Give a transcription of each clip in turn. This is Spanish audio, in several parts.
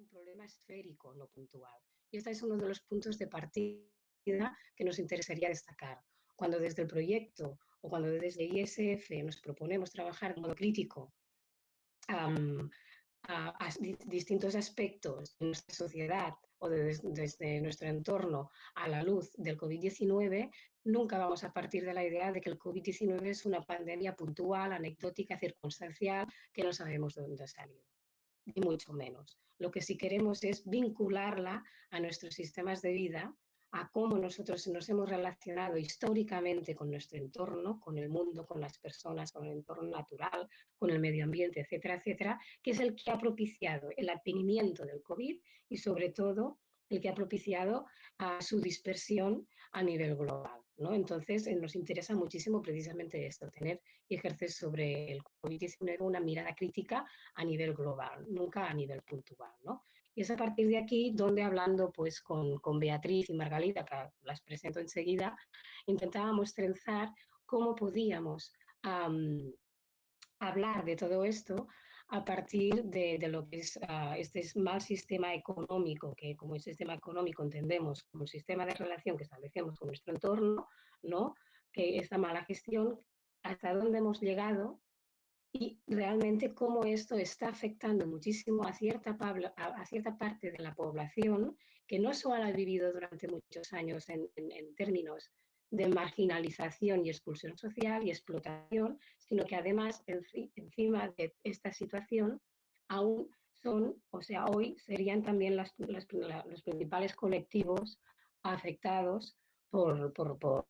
un problema esférico, no puntual. Y este es uno de los puntos de partida que nos interesaría destacar. Cuando desde el proyecto o cuando desde ISF nos proponemos trabajar de modo crítico a, distintos aspectos de nuestra sociedad o desde nuestro entorno a la luz del COVID-19, nunca vamos a partir de la idea de que el COVID-19 es una pandemia puntual, anecdótica, circunstancial, que no sabemos de dónde ha salido, ni mucho menos. Lo que sí queremos es vincularla a nuestros sistemas de vida a cómo nosotros nos hemos relacionado históricamente con nuestro entorno, con el mundo, con las personas, con el entorno natural, con el medio ambiente, etcétera, etcétera, que es el que ha propiciado el advenimiento del COVID y sobre todo el que ha propiciado a su dispersión a nivel global. ¿No? Entonces, eh, nos interesa muchísimo precisamente esto, tener y ejercer sobre el COVID-19 una mirada crítica a nivel global, nunca a nivel puntual. ¿no? Y es a partir de aquí donde hablando pues, con, con Beatriz y Margalita, que las presento enseguida, intentábamos trenzar cómo podíamos hablar de todo esto a partir de, de lo que es uh, este mal sistema económico, que como el sistema económico entendemos como un sistema de relación que establecemos con nuestro entorno, ¿no? que esta mala gestión, hasta dónde hemos llegado y realmente cómo esto está afectando muchísimo a cierta, a cierta parte de la población que no solo ha vivido durante muchos años en, en, términos de marginalización y expulsión social y explotación, sino que además encima de esta situación aún son, o sea, hoy serían también los principales colectivos afectados por, por, por,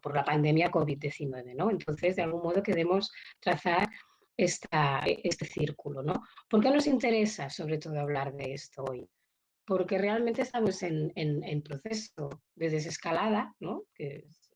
por la pandemia COVID-19, ¿no? Entonces, de algún modo queremos trazar este círculo, ¿no? ¿Por qué nos interesa sobre todo hablar de esto hoy? Porque realmente estamos en, en, en proceso de desescalada, ¿no? Que es,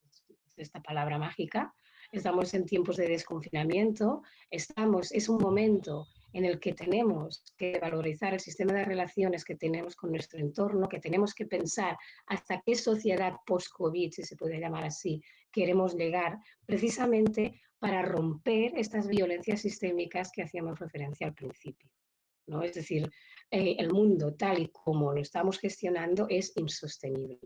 es esta palabra mágica, estamos en tiempos de desconfinamiento, estamos, es un momento en el que tenemos que valorizar el sistema de relaciones que tenemos con nuestro entorno, que tenemos que pensar hasta qué sociedad post-COVID, si se puede llamar así, queremos llegar, precisamente para romper estas violencias sistémicas que hacíamos referencia al principio. ¿no? Es decir, eh, el mundo tal y como lo estamos gestionando es insostenible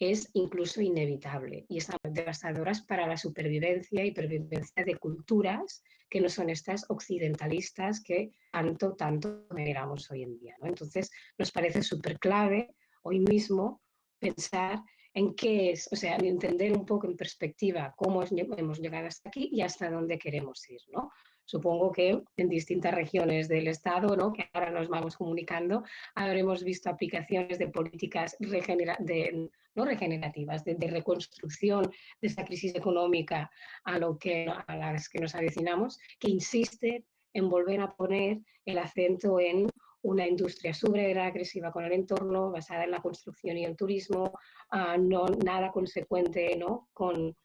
es incluso inevitable y están devastadoras para la supervivencia y pervivencia de culturas que no son estas occidentalistas que tanto, tanto veneramos hoy en día. ¿no? Entonces, nos parece súper clave hoy mismo pensar en qué es, o sea, entender un poco en perspectiva cómo hemos llegado hasta aquí y hasta dónde queremos ir, ¿no? Supongo que en distintas regiones del Estado, ¿no? que ahora nos vamos comunicando, habremos visto aplicaciones de políticas de, no regenerativas, de, reconstrucción de esta crisis económica a, lo que, a las que nos avecinamos, que insisten en volver a poner el acento en una industria súper agresiva con el entorno, basada en la construcción y el turismo, uh, no, nada consecuente ¿no? con,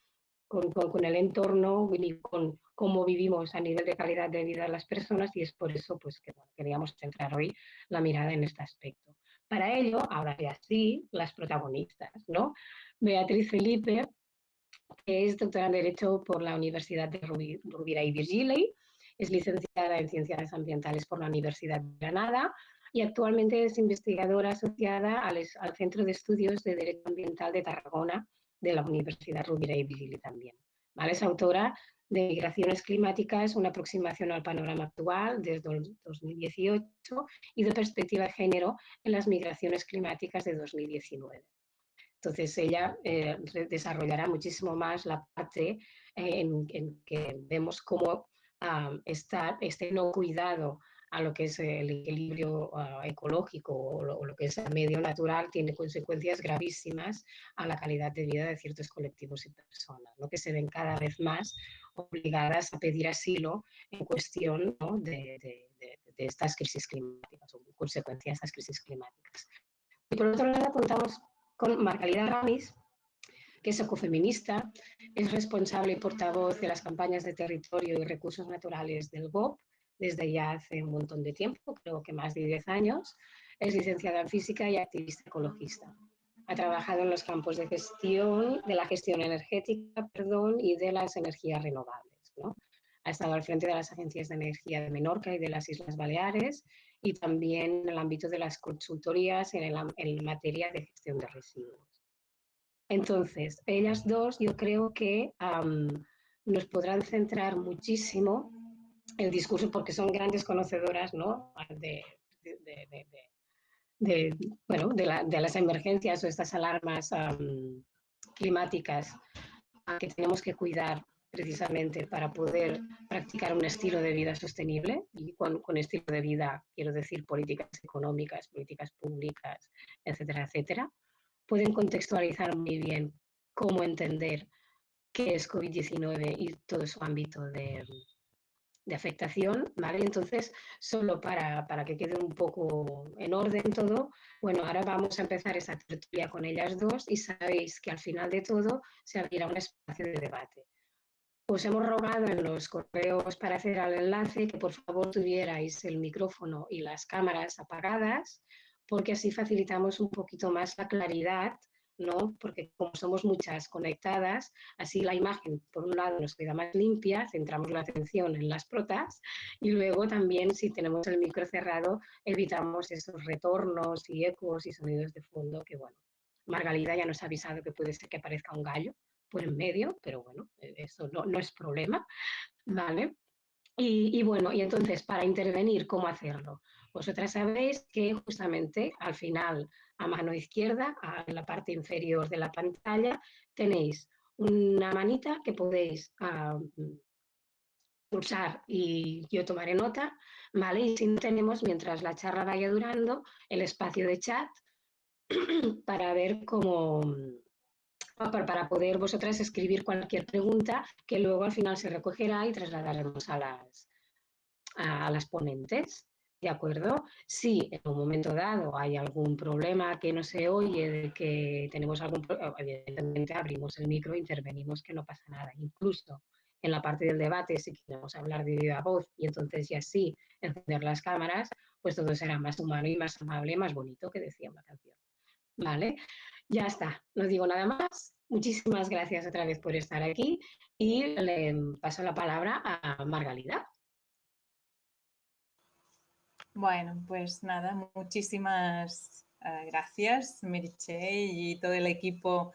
con, con, el entorno ni con cómo vivimos a nivel de calidad de vida de las personas y es por eso pues, que queríamos centrar hoy la mirada en este aspecto. Para ello, ahora ya sí, las protagonistas, ¿no? Beatriz Felipe, que es doctora en Derecho por la Universidad de Rovira y Virgili, es licenciada en Ciencias Ambientales por la Universidad de Granada y actualmente es investigadora asociada al, al Centro de Estudios de Derecho Ambiental de Tarragona de la Universidad Rovira y Virgili también. ¿Vale? Es autora de Migraciones Climáticas, una aproximación al panorama actual desde 2018 y de perspectiva de género en las migraciones climáticas de 2019. Entonces ella eh, desarrollará muchísimo más la parte eh, en, en, que vemos cómo um, está este no cuidado a lo que es el equilibrio uh, ecológico o lo, lo, que es el medio natural tiene consecuencias gravísimas a la calidad de vida de ciertos colectivos y personas, ¿no? que se ven cada vez más obligadas a pedir asilo en cuestión ¿no? de, de, de, de, estas crisis climáticas o consecuencias de estas crisis climáticas. Y por otro lado contamos con Margalida Ramis, que es ecofeminista, es responsable y portavoz de las campañas de territorio y recursos naturales del GOP, desde ya hace un montón de tiempo, creo que más de 10 años. Es licenciada en física y activista ecologista. Ha trabajado en los campos de gestión, de la gestión energética, perdón, y de las energías renovables. ¿no? Ha estado al frente de las agencias de energía de Menorca y de las Islas Baleares y también en el ámbito de las consultorías en, el, materia de gestión de residuos. Entonces, ellas dos yo creo que nos podrán centrar muchísimo el discurso porque son grandes conocedoras ¿no? de, bueno, de, las emergencias o estas alarmas climáticas que tenemos que cuidar precisamente para poder practicar un estilo de vida sostenible y con, con, estilo de vida quiero decir políticas económicas, políticas públicas, etcétera, etcétera, pueden contextualizar muy bien cómo entender qué es COVID-19 y todo su ámbito de, afectación, ¿vale? Entonces, solo para, para, que quede un poco en orden todo, bueno, ahora vamos a empezar esa tertulia con ellas dos y sabéis que al final de todo se abrirá un espacio de debate. Os hemos rogado en los correos para hacer el enlace que por favor tuvierais el micrófono y las cámaras apagadas, porque así facilitamos un poquito más la claridad ¿no? Porque como somos muchas conectadas, así la imagen, por un lado, nos queda más limpia, centramos la atención en las protas y luego también, si tenemos el micro cerrado, evitamos esos retornos y ecos y sonidos de fondo que, bueno, Margalida ya nos ha avisado que puede ser que aparezca un gallo por en medio, pero bueno, e-, eso no, no es problema, ¿vale? Y, bueno, y entonces, para intervenir, ¿cómo hacerlo? Vosotras sabéis que justamente al final a mano izquierda, en la parte inferior de la pantalla, tenéis una manita que podéis pulsar y yo tomaré nota, ¿vale? Y si no tenemos, mientras la charla vaya durando, el espacio de chat para ver cómo, para poder vosotras escribir cualquier pregunta que luego al final se recogerá y trasladaremos a las, a las ponentes. ¿De acuerdo? Si en un momento dado hay algún problema que no se oye, de que tenemos algún problema, evidentemente abrimos el micro intervenimos, que no pasa nada. Incluso en la parte del debate, si queremos hablar de viva voz y entonces ya sí encender las cámaras, pues todo será más humano y más amable, más bonito, que decía una canción. ¿Vale? Ya está, no digo nada más. Muchísimas gracias otra vez por estar aquí y le paso la palabra a Margalida. Bueno, pues nada, muchísimas uh, gracias, Meriche y todo el equipo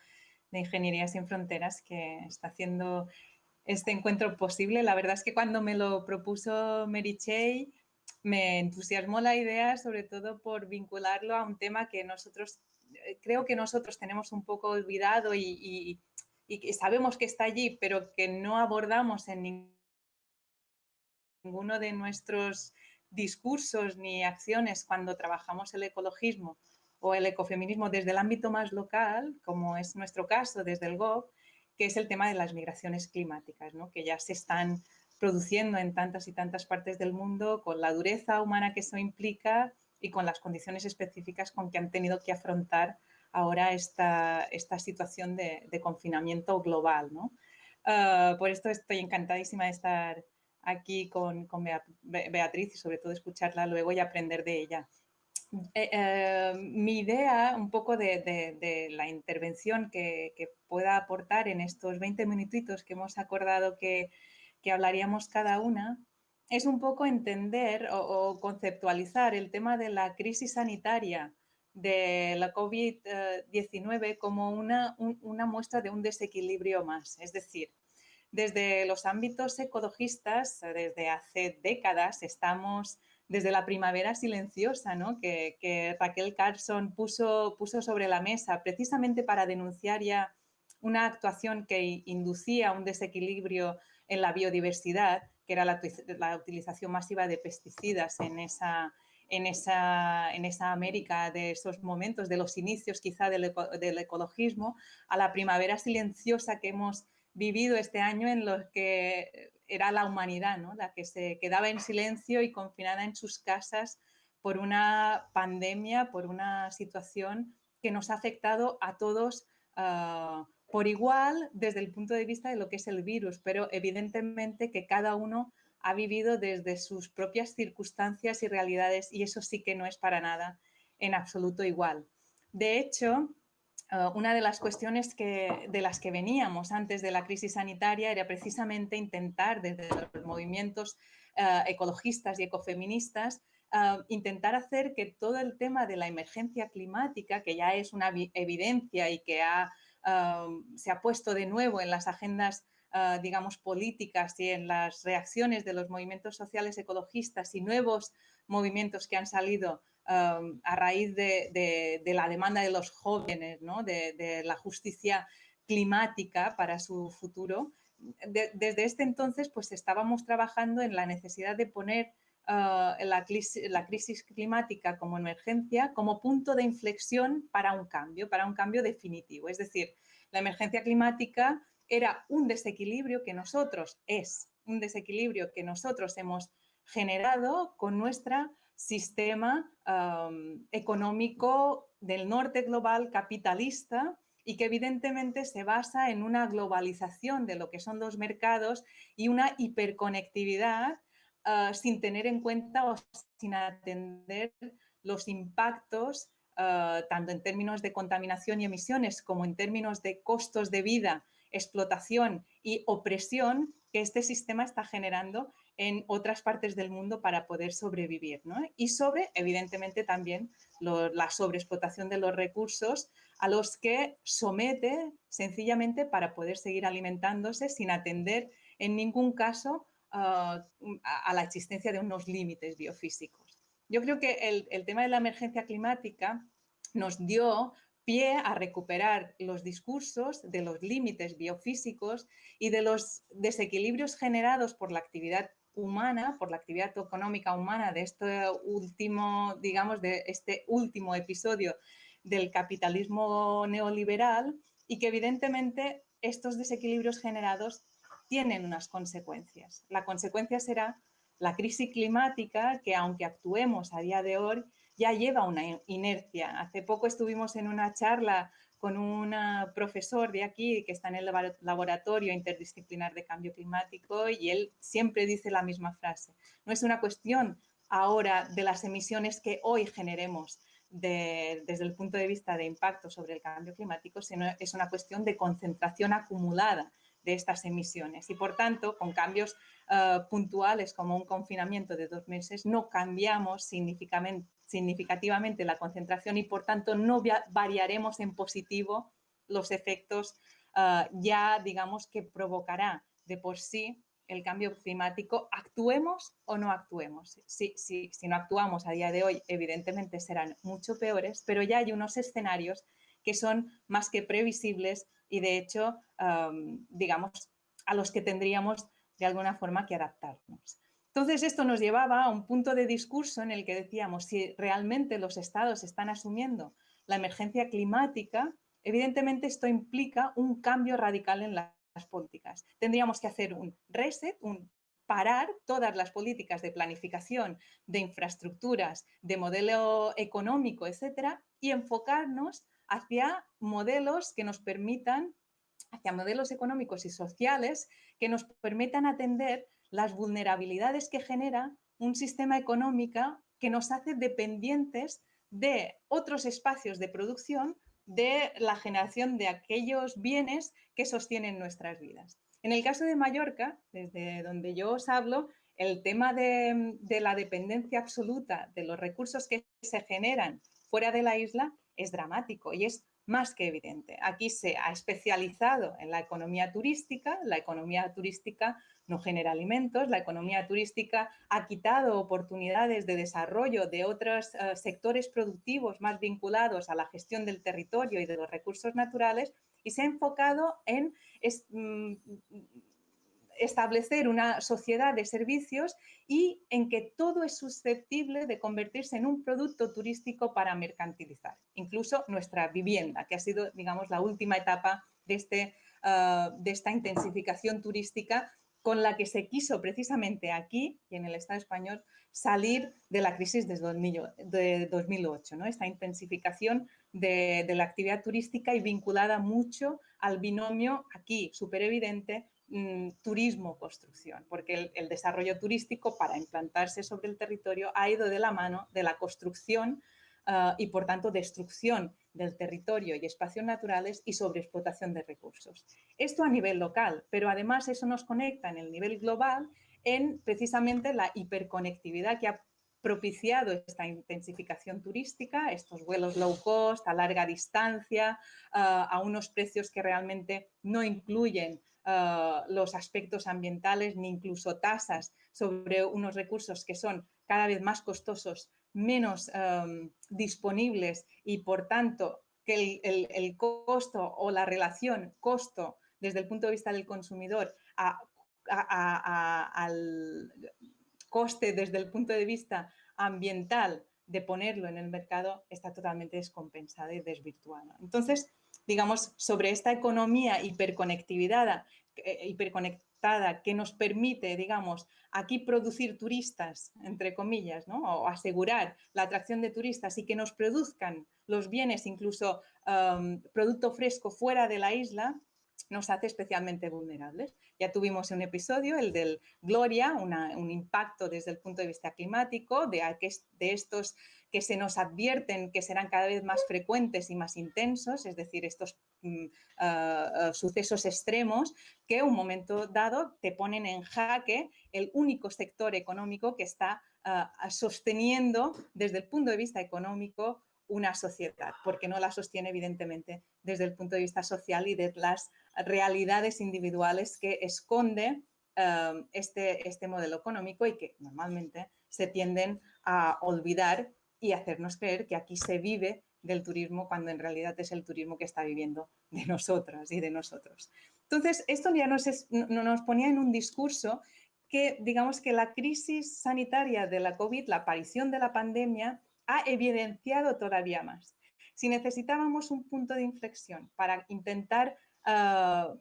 de Ingeniería Sin Fronteras que está haciendo este encuentro posible. La verdad es que cuando me lo propuso Merichey me entusiasmó la idea, sobre todo por vincularlo a un tema que nosotros, eh, creo que nosotros tenemos un poco olvidado y, y sabemos que está allí, pero que no abordamos en ninguno de nuestros discursos ni acciones cuando trabajamos el ecologismo o el ecofeminismo desde el ámbito más local, como es nuestro caso desde el GOV, que es el tema de las migraciones climáticas, ¿no? que ya se están produciendo en tantas y tantas partes del mundo con la dureza humana que eso implica y con las condiciones específicas con que han tenido que afrontar ahora esta, esta situación de, confinamiento global. ¿no? Ah, por esto estoy encantadísima de estar aquí con, Beatriz y sobre todo escucharla luego y aprender de ella. Eh, eh, mi idea un poco de, la intervención que, pueda aportar en estos 20 minutitos que hemos acordado que, hablaríamos cada una es un poco entender o, conceptualizar el tema de la crisis sanitaria de la COVID-19 como una, una muestra de un desequilibrio más. Es decir, desde los ámbitos ecologistas, desde hace décadas, estamos desde la primavera silenciosa, ¿no? que, Raquel Carson puso, puso sobre la mesa precisamente para denunciar ya una actuación que inducía un desequilibrio en la biodiversidad, que era la, utilización masiva de pesticidas en esa, en esa, en esa América de esos momentos, de los inicios quizá del ecologismo, a la primavera silenciosa que hemos vivido este año en los que era la humanidad, ¿no? la que se quedaba en silencio y confinada en sus casas por una pandemia, por una situación que nos ha afectado a todos ah, por igual desde el punto de vista de lo que es el virus, pero evidentemente que cada uno ha vivido desde sus propias circunstancias y realidades y eso sí que no es para nada en absoluto igual. De hecho, Ah, una de las cuestiones que, de las que veníamos antes de la crisis sanitaria era precisamente intentar desde los movimientos ah, ecologistas y ecofeministas ah, intentar hacer que todo el tema de la emergencia climática, que ya es una evidencia y que se ha puesto de nuevo en las agendas digamos, políticas y en las reacciones de los movimientos sociales ecologistas y nuevos movimientos que han salido a raíz de, la demanda de los jóvenes, de, la justicia climática para su futuro, desde este entonces pues estábamos trabajando en la necesidad de poner ah, la, crisis, climática como emergencia como punto de inflexión para un cambio, para un cambio definitivo. Es decir, la emergencia climática era un desequilibrio que nosotros, es un desequilibrio que nosotros hemos generado con nuestro sistema económico del norte global capitalista y que evidentemente se basa en una globalización de lo que son los mercados y una hiperconectividad ah, sin tener en cuenta o sin atender los impactos ah, tanto en términos de contaminación y emisiones como en términos de costos de vida, explotación y opresión que este sistema está generando en otras partes del mundo para poder sobrevivir. Y sobre, evidentemente, también la sobreexplotación de los recursos a los que somete sencillamente para poder seguir alimentándose sin atender en ningún caso ah, a, la existencia de unos límites biofísicos. Yo creo que el, el tema de la emergencia climática nos dio pie a recuperar los discursos de los límites biofísicos y de los desequilibrios generados por la actividad humana, por la actividad económica humana de este último, digamos, de este último episodio del capitalismo neoliberal y que evidentemente estos desequilibrios generados tienen unas consecuencias. La consecuencia será la crisis climática que aunque actuemos a día de hoy ya lleva una inercia. Hace poco estuvimos en una charla con un profesor de aquí que está en el laboratorio interdisciplinar de cambio climático y él siempre dice la misma frase. No es una cuestión ahora de las emisiones que hoy generemos, desde el punto de vista de impacto sobre el cambio climático, sino es una cuestión de concentración acumulada de estas emisiones. Y por tanto, con cambios eh, puntuales como un confinamiento de dos meses, no cambiamos significativamente la concentración y por tanto no variaremos en positivo los efectos eh, ya, digamos, que provocará de por sí el cambio climático, actuemos o no actuemos. Si, si, si no actuamos a día de hoy, evidentemente serán mucho peores, pero ya hay unos escenarios que son más que previsibles y de hecho, digamos, a los que tendríamos de alguna forma que adaptarnos. Entonces, esto nos llevaba a un punto de discurso en el que decíamos, si realmente los estados están asumiendo la emergencia climática, evidentemente esto implica un cambio radical en las políticas. Tendríamos que hacer un reset, un parar todas las políticas de planificación, de infraestructuras, de modelo económico, etcétera, y enfocarnos hacia modelos que nos permitan, hacia modelos económicos y sociales que nos permitan atender las vulnerabilidades que genera un sistema económico que nos hace dependientes de otros espacios de producción de la generación de aquellos bienes que sostienen nuestras vidas. En el caso de Mallorca, desde donde yo os hablo, el tema de, la dependencia absoluta de los recursos que se generan fuera de la isla es dramático y es más que evidente. Aquí se ha especializado en la economía turística, la economía turística no genera alimentos, la economía turística ha quitado oportunidades de desarrollo de otros eh, sectores productivos más vinculados a la gestión del territorio y de los recursos naturales y se ha enfocado en mm, establecer una sociedad de servicios y en que todo es susceptible de convertirse en un producto turístico para mercantilizar, incluso nuestra vivienda, que ha sido, digamos, la última etapa de, este, ah, de esta intensificación turística con la que se quiso precisamente aquí y en el Estado español salir de la crisis de 2008, ¿no? esta intensificación de, de la actividad turística y vinculada mucho al binomio aquí súper evidente Mm, turismo-construcción, porque el, desarrollo turístico para implantarse sobre el territorio ha ido de la mano de la construcción ah, y por tanto destrucción del territorio y espacios naturales y sobreexplotación de recursos. Esto a nivel local, pero además eso nos conecta en el nivel global en precisamente la hiperconectividad que ha propiciado esta intensificación turística, estos vuelos low cost, a larga distancia, ah, a unos precios que realmente no incluyen ah, los aspectos ambientales ni incluso tasas sobre unos recursos que son cada vez más costosos, menos disponibles y por tanto que el, costo o la relación costo desde el punto de vista del consumidor al coste desde el punto de vista ambiental de ponerlo en el mercado está totalmente descompensada y desvirtuada. Entonces, digamos, sobre esta economía hiperconectividad, eh, hiperconectada que nos permite, digamos, aquí producir turistas, entre comillas, ¿no? o asegurar la atracción de turistas y que nos produzcan los bienes, incluso producto fresco fuera de la isla, nos hace especialmente vulnerables. Ya tuvimos un episodio, el del Gloria, un impacto desde el punto de vista climático, de, de estos que se nos advierten que serán cada vez más frecuentes y más intensos, es decir, estos mm, ah, ah, sucesos extremos que un momento dado te ponen en jaque el único sector económico que está ah, sosteniendo desde el punto de vista económico una sociedad, porque no la sostiene evidentemente desde el punto de vista social y de las realidades individuales que esconde este, este modelo económico y que normalmente se tienden a olvidar y hacernos creer que aquí se vive del turismo cuando en realidad es el turismo que está viviendo de nosotras y de nosotros. Entonces, esto ya nos, nos ponía en un discurso que, digamos que la crisis sanitaria de la COVID, la aparición de la pandemia, ha evidenciado todavía más. Si necesitábamos un punto de inflexión para intentar ah,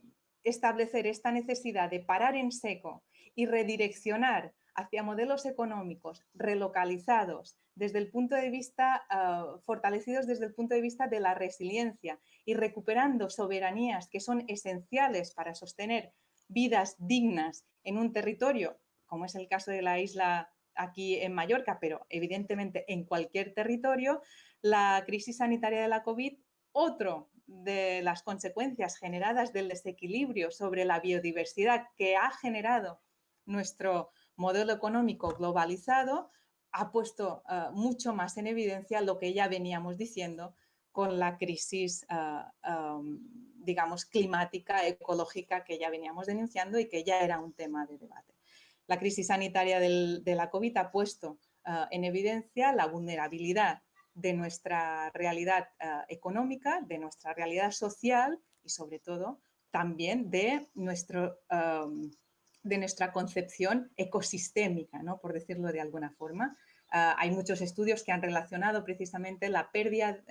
establecer esta necesidad de parar en seco y redireccionar hacia modelos económicos relocalizados desde el punto de vista, ah, fortalecidos desde el punto de vista de la resiliencia y recuperando soberanías que son esenciales para sostener vidas dignas en un territorio, como es el caso de la isla aquí en Mallorca, pero evidentemente en cualquier territorio, la crisis sanitaria de la COVID, otro de las consecuencias generadas del desequilibrio sobre la biodiversidad que ha generado nuestro modelo económico globalizado, ha puesto eh, mucho más en evidencia lo que ya veníamos diciendo con la crisis, eh, em, digamos, climática, ecológica que ya veníamos denunciando y que ya era un tema de debate. La crisis sanitaria de la COVID ha puesto ah, en evidencia la vulnerabilidad de nuestra realidad económica, de nuestra realidad social y sobre todo también de, nuestro, de nuestra concepción ecosistémica, ¿no? por decirlo de alguna forma. Ah, hay muchos estudios que han relacionado precisamente la pérdida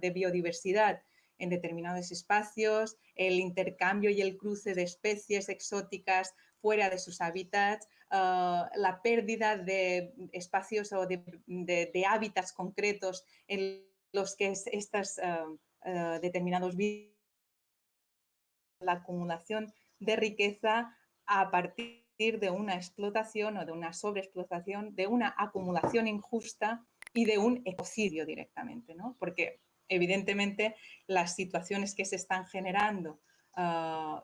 de biodiversidad en determinados espacios, el intercambio y el cruce de especies exóticas fuera de sus hábitats, ah, la pérdida de espacios o de, hábitats concretos en los que uh, uh, determinados la acumulación de riqueza a partir de una explotación o de una sobreexplotación, de una acumulación injusta y de un ecocidio directamente, ¿no? Porque evidentemente las situaciones que se están generando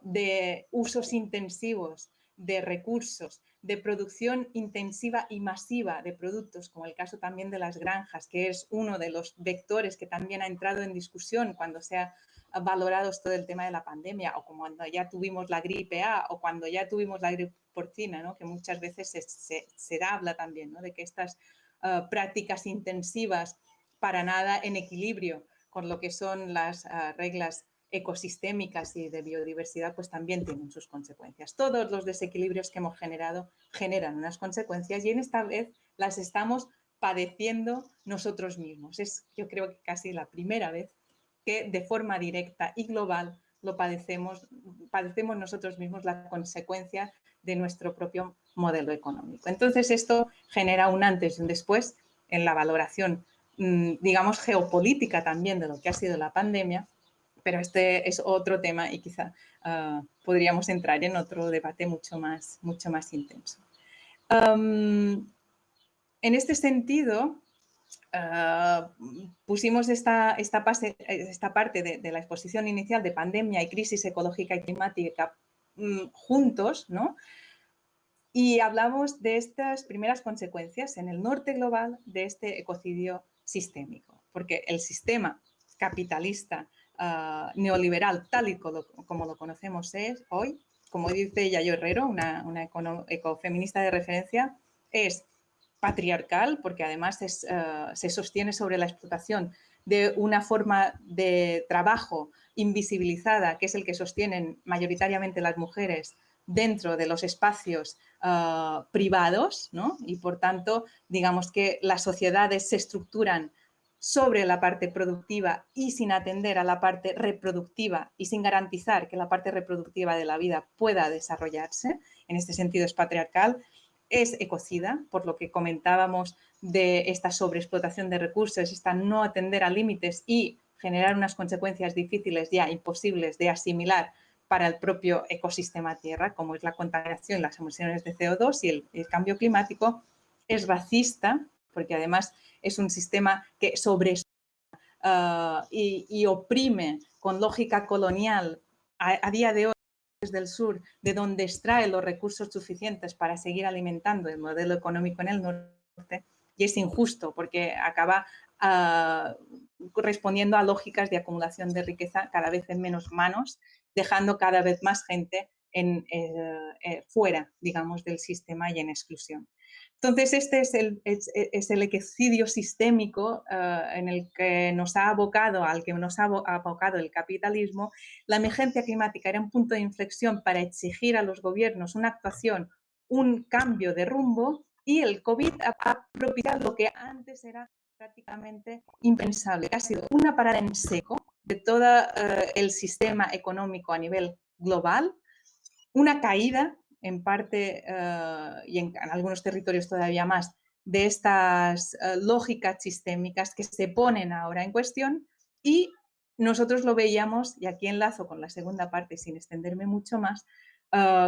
de usos intensivos de recursos, de producción intensiva y masiva de productos, como el caso también de las granjas, que es uno de los vectores que también ha entrado en discusión cuando se ha valorado todo el tema de la pandemia o cuando ya tuvimos la gripe A o cuando ya tuvimos la gripe porcina, ¿no? que muchas veces se, habla también de que estas ah, prácticas intensivas para nada en equilibrio con lo que son las ah, reglas ecosistémicas y de biodiversidad, pues también tienen sus consecuencias. Todos los desequilibrios que hemos generado generan unas consecuencias y en esta vez las estamos padeciendo nosotros mismos. Es yo creo que casi la primera vez que de forma directa y global lo padecemos, padecemos nosotros mismos la consecuencia de nuestro propio modelo económico. Entonces esto genera un antes y un después en la valoración, mm, digamos, geopolítica también de lo que ha sido la pandemia pero este es otro tema y quizá ah, podríamos entrar en otro debate mucho más, mucho más intenso. en este sentido, ah, pusimos esta, esta, parte de, la exposición inicial de pandemia y crisis ecológica y climática mm, juntos, ¿no? y hablamos de estas primeras consecuencias en el norte global de este ecocidio sistémico, porque el sistema capitalista ah, neoliberal, tal y como, lo conocemos es, hoy, como dice Yayo Herrero, una, ecofeminista de referencia, es patriarcal, porque además ah, se sostiene sobre la explotación de una forma de trabajo invisibilizada, que es el que sostienen mayoritariamente las mujeres dentro de los espacios ah, privados. Y por tanto, digamos que las sociedades se estructuran sobre la parte productiva y sin atender a la parte reproductiva y sin garantizar que la parte reproductiva de la vida pueda desarrollarse, en este sentido es patriarcal, es ecocida, por lo que comentábamos de esta sobreexplotación de recursos, esta no atender a límites y generar unas consecuencias difíciles ya imposibles de asimilar para el propio ecosistema Tierra, como es la contaminación, las emisiones de CO2 y el, cambio climático, es racista, porque además es un sistema que sobre uh, y, oprime con lógica colonial a, día de hoy desde el sur, de donde extrae los recursos suficientes para seguir alimentando el modelo económico en el norte, y es injusto porque acaba uh, respondiendo a lógicas de acumulación de riqueza cada vez en menos manos dejando cada vez más gente en, eh, eh, fuera, digamos, del sistema y en exclusión. Entonces, este es el, es, equicidio sistémico eh, en el que nos ha abocado, al que nos ha abocado el capitalismo. La emergencia climática era un punto de inflexión para exigir a los gobiernos una actuación, un cambio de rumbo y el COVID ha propiciado lo que antes era prácticamente impensable, ha sido una parada en seco de todo eh, el sistema económico a nivel global, una caída en parte eh, y en, algunos territorios todavía más de estas eh, lógicas sistémicas que se ponen ahora en cuestión y nosotros lo veíamos, y aquí enlazo con la segunda parte sin extenderme mucho más,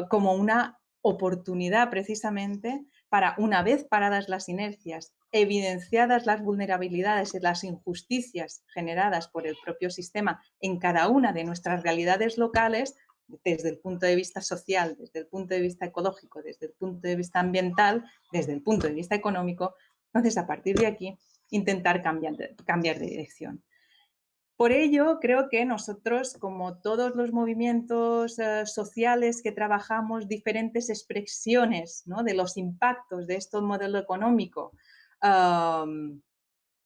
como una oportunidad precisamente para, una vez paradas las inercias, evidenciadas las vulnerabilidades y las injusticias generadas por el propio sistema en cada una de nuestras realidades locales, desde el punto de vista social, desde el punto de vista ecológico, desde el punto de vista ambiental, desde el punto de vista económico, entonces a partir de aquí intentar cambiar cambiar de dirección. Por ello, creo que nosotros, como todos los movimientos eh, sociales que trabajamos diferentes expresiones de los impactos de este modelo económico,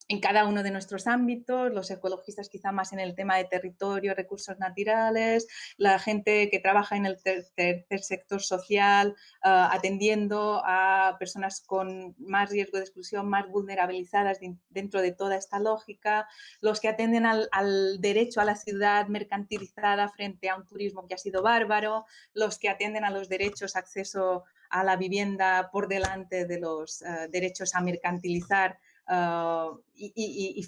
en cada uno de nuestros ámbitos, los ecologistas quizá más en el tema de territorio, recursos naturales, la gente que trabaja en el tercer, sector social, ah, atendiendo a personas con más riesgo de exclusión, más vulnerabilizadas dentro de toda esta lógica, los que atienden al, derecho a la ciudad mercantilizada frente a un turismo que ha sido bárbaro, los que atienden a los derechos, acceso a la vivienda por delante de los ah, derechos a mercantilizar Ah, y,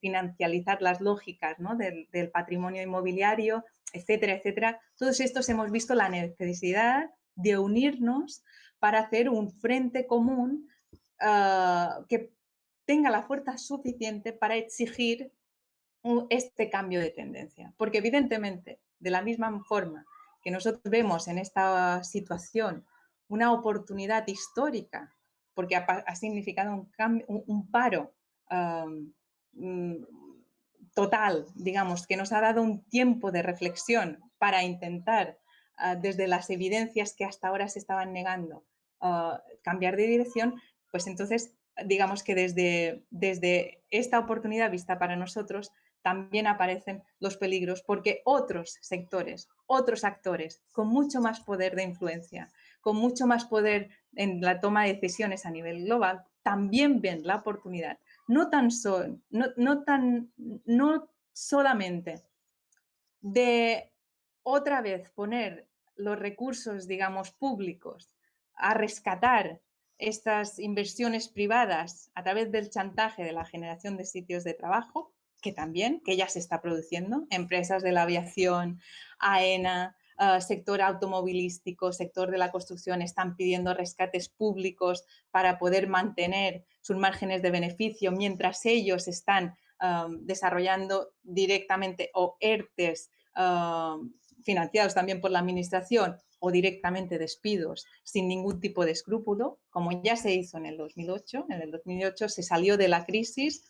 financializar las lógicas del, patrimonio inmobiliario, etcétera, etcétera. Todos estos hemos visto la necesidad de unirnos para hacer un frente común ah, que tenga la fuerza suficiente para exigir este cambio de tendencia. Porque evidentemente, de la misma forma que nosotros vemos en esta situación una oportunidad histórica porque ha, significado un, paro mm, total, digamos, que nos ha dado un tiempo de reflexión para intentar, ah, desde las evidencias que hasta ahora se estaban negando, ah, cambiar de dirección, pues entonces, digamos que desde, desde esta oportunidad vista para nosotros, también aparecen los peligros porque otros sectores, otros actores con mucho más poder de influencia, con mucho más poder en la toma de decisiones a nivel global, también ven la oportunidad, no tan, no, tan, no solamente de otra vez poner los recursos, digamos, públicos a rescatar estas inversiones privadas a través del chantaje de la generación de sitios de trabajo, que también, que ya se está produciendo, empresas de la aviación, AENA, Ah, sector automovilístico, sector de la construcción están pidiendo rescates públicos para poder mantener sus márgenes de beneficio mientras ellos están desarrollando directamente o ERTES financiados también por la administración o directamente despidos sin ningún tipo de escrúpulo, como ya se hizo en el 2008. En el 2008 se salió de la crisis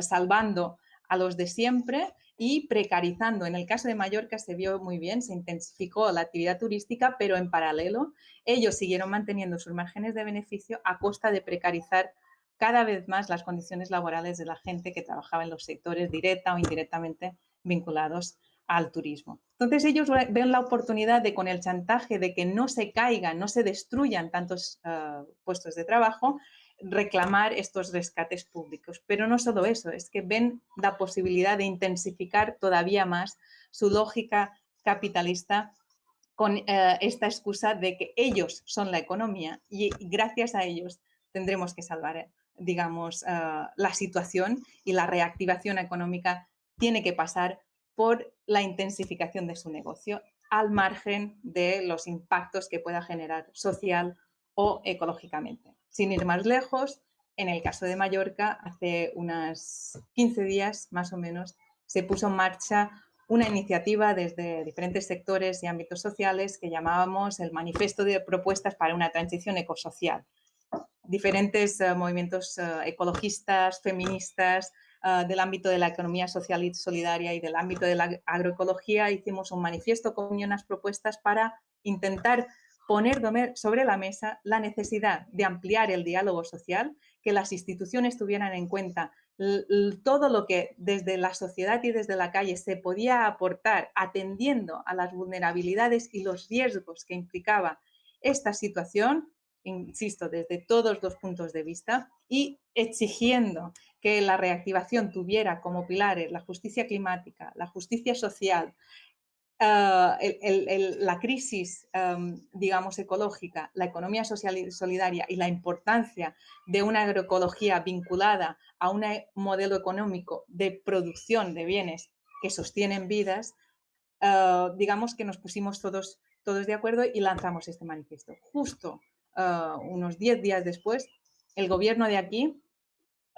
salvando a los de siempre y precarizando. En el caso de Mallorca se vio muy bien, se intensificó la actividad turística, pero en paralelo ellos siguieron manteniendo sus márgenes de beneficio a costa de precarizar cada vez más las condiciones laborales de la gente que trabajaba en los sectores directa o indirectamente vinculados al turismo. Entonces ellos ven la oportunidad de con el chantaje de que no se caigan, no se destruyan tantos eh, puestos de trabajo, reclamar estos rescates públicos. Pero no solo eso, es que ven la posibilidad de intensificar todavía más su lógica capitalista con eh, esta excusa de que ellos son la economía y gracias a ellos tendremos que salvar, digamos, eh, la situación y la reactivación económica tiene que pasar por la intensificación de su negocio al margen de los impactos que pueda generar social o ecológicamente. Sin ir más lejos, en el caso de Mallorca, hace unos 15 días más o menos, se puso en marcha una iniciativa desde diferentes sectores y ámbitos sociales que llamábamos el Manifiesto de Propuestas para una Transición Ecosocial. Diferentes eh, movimientos eh, ecologistas, feministas, eh, del ámbito de la economía social y solidaria y del ámbito de la agroecología, hicimos un manifiesto con unas propuestas para intentar poner sobre la mesa la necesidad de ampliar el diálogo social, que las instituciones tuvieran en cuenta todo lo que desde la sociedad y desde la calle se podía aportar atendiendo a las vulnerabilidades y los riesgos que implicaba esta situación, insisto, desde todos los puntos de vista y exigiendo que la reactivación tuviera como pilares la justicia climática, la justicia social, Ah, la crisis, digamos, ecológica, la economía social y solidaria y la importancia de una agroecología vinculada a un modelo económico de producción de bienes que sostienen vidas, ah, digamos que nos pusimos todos, todos de acuerdo y lanzamos este manifiesto. Justo ah, unos 10 días después, el gobierno de aquí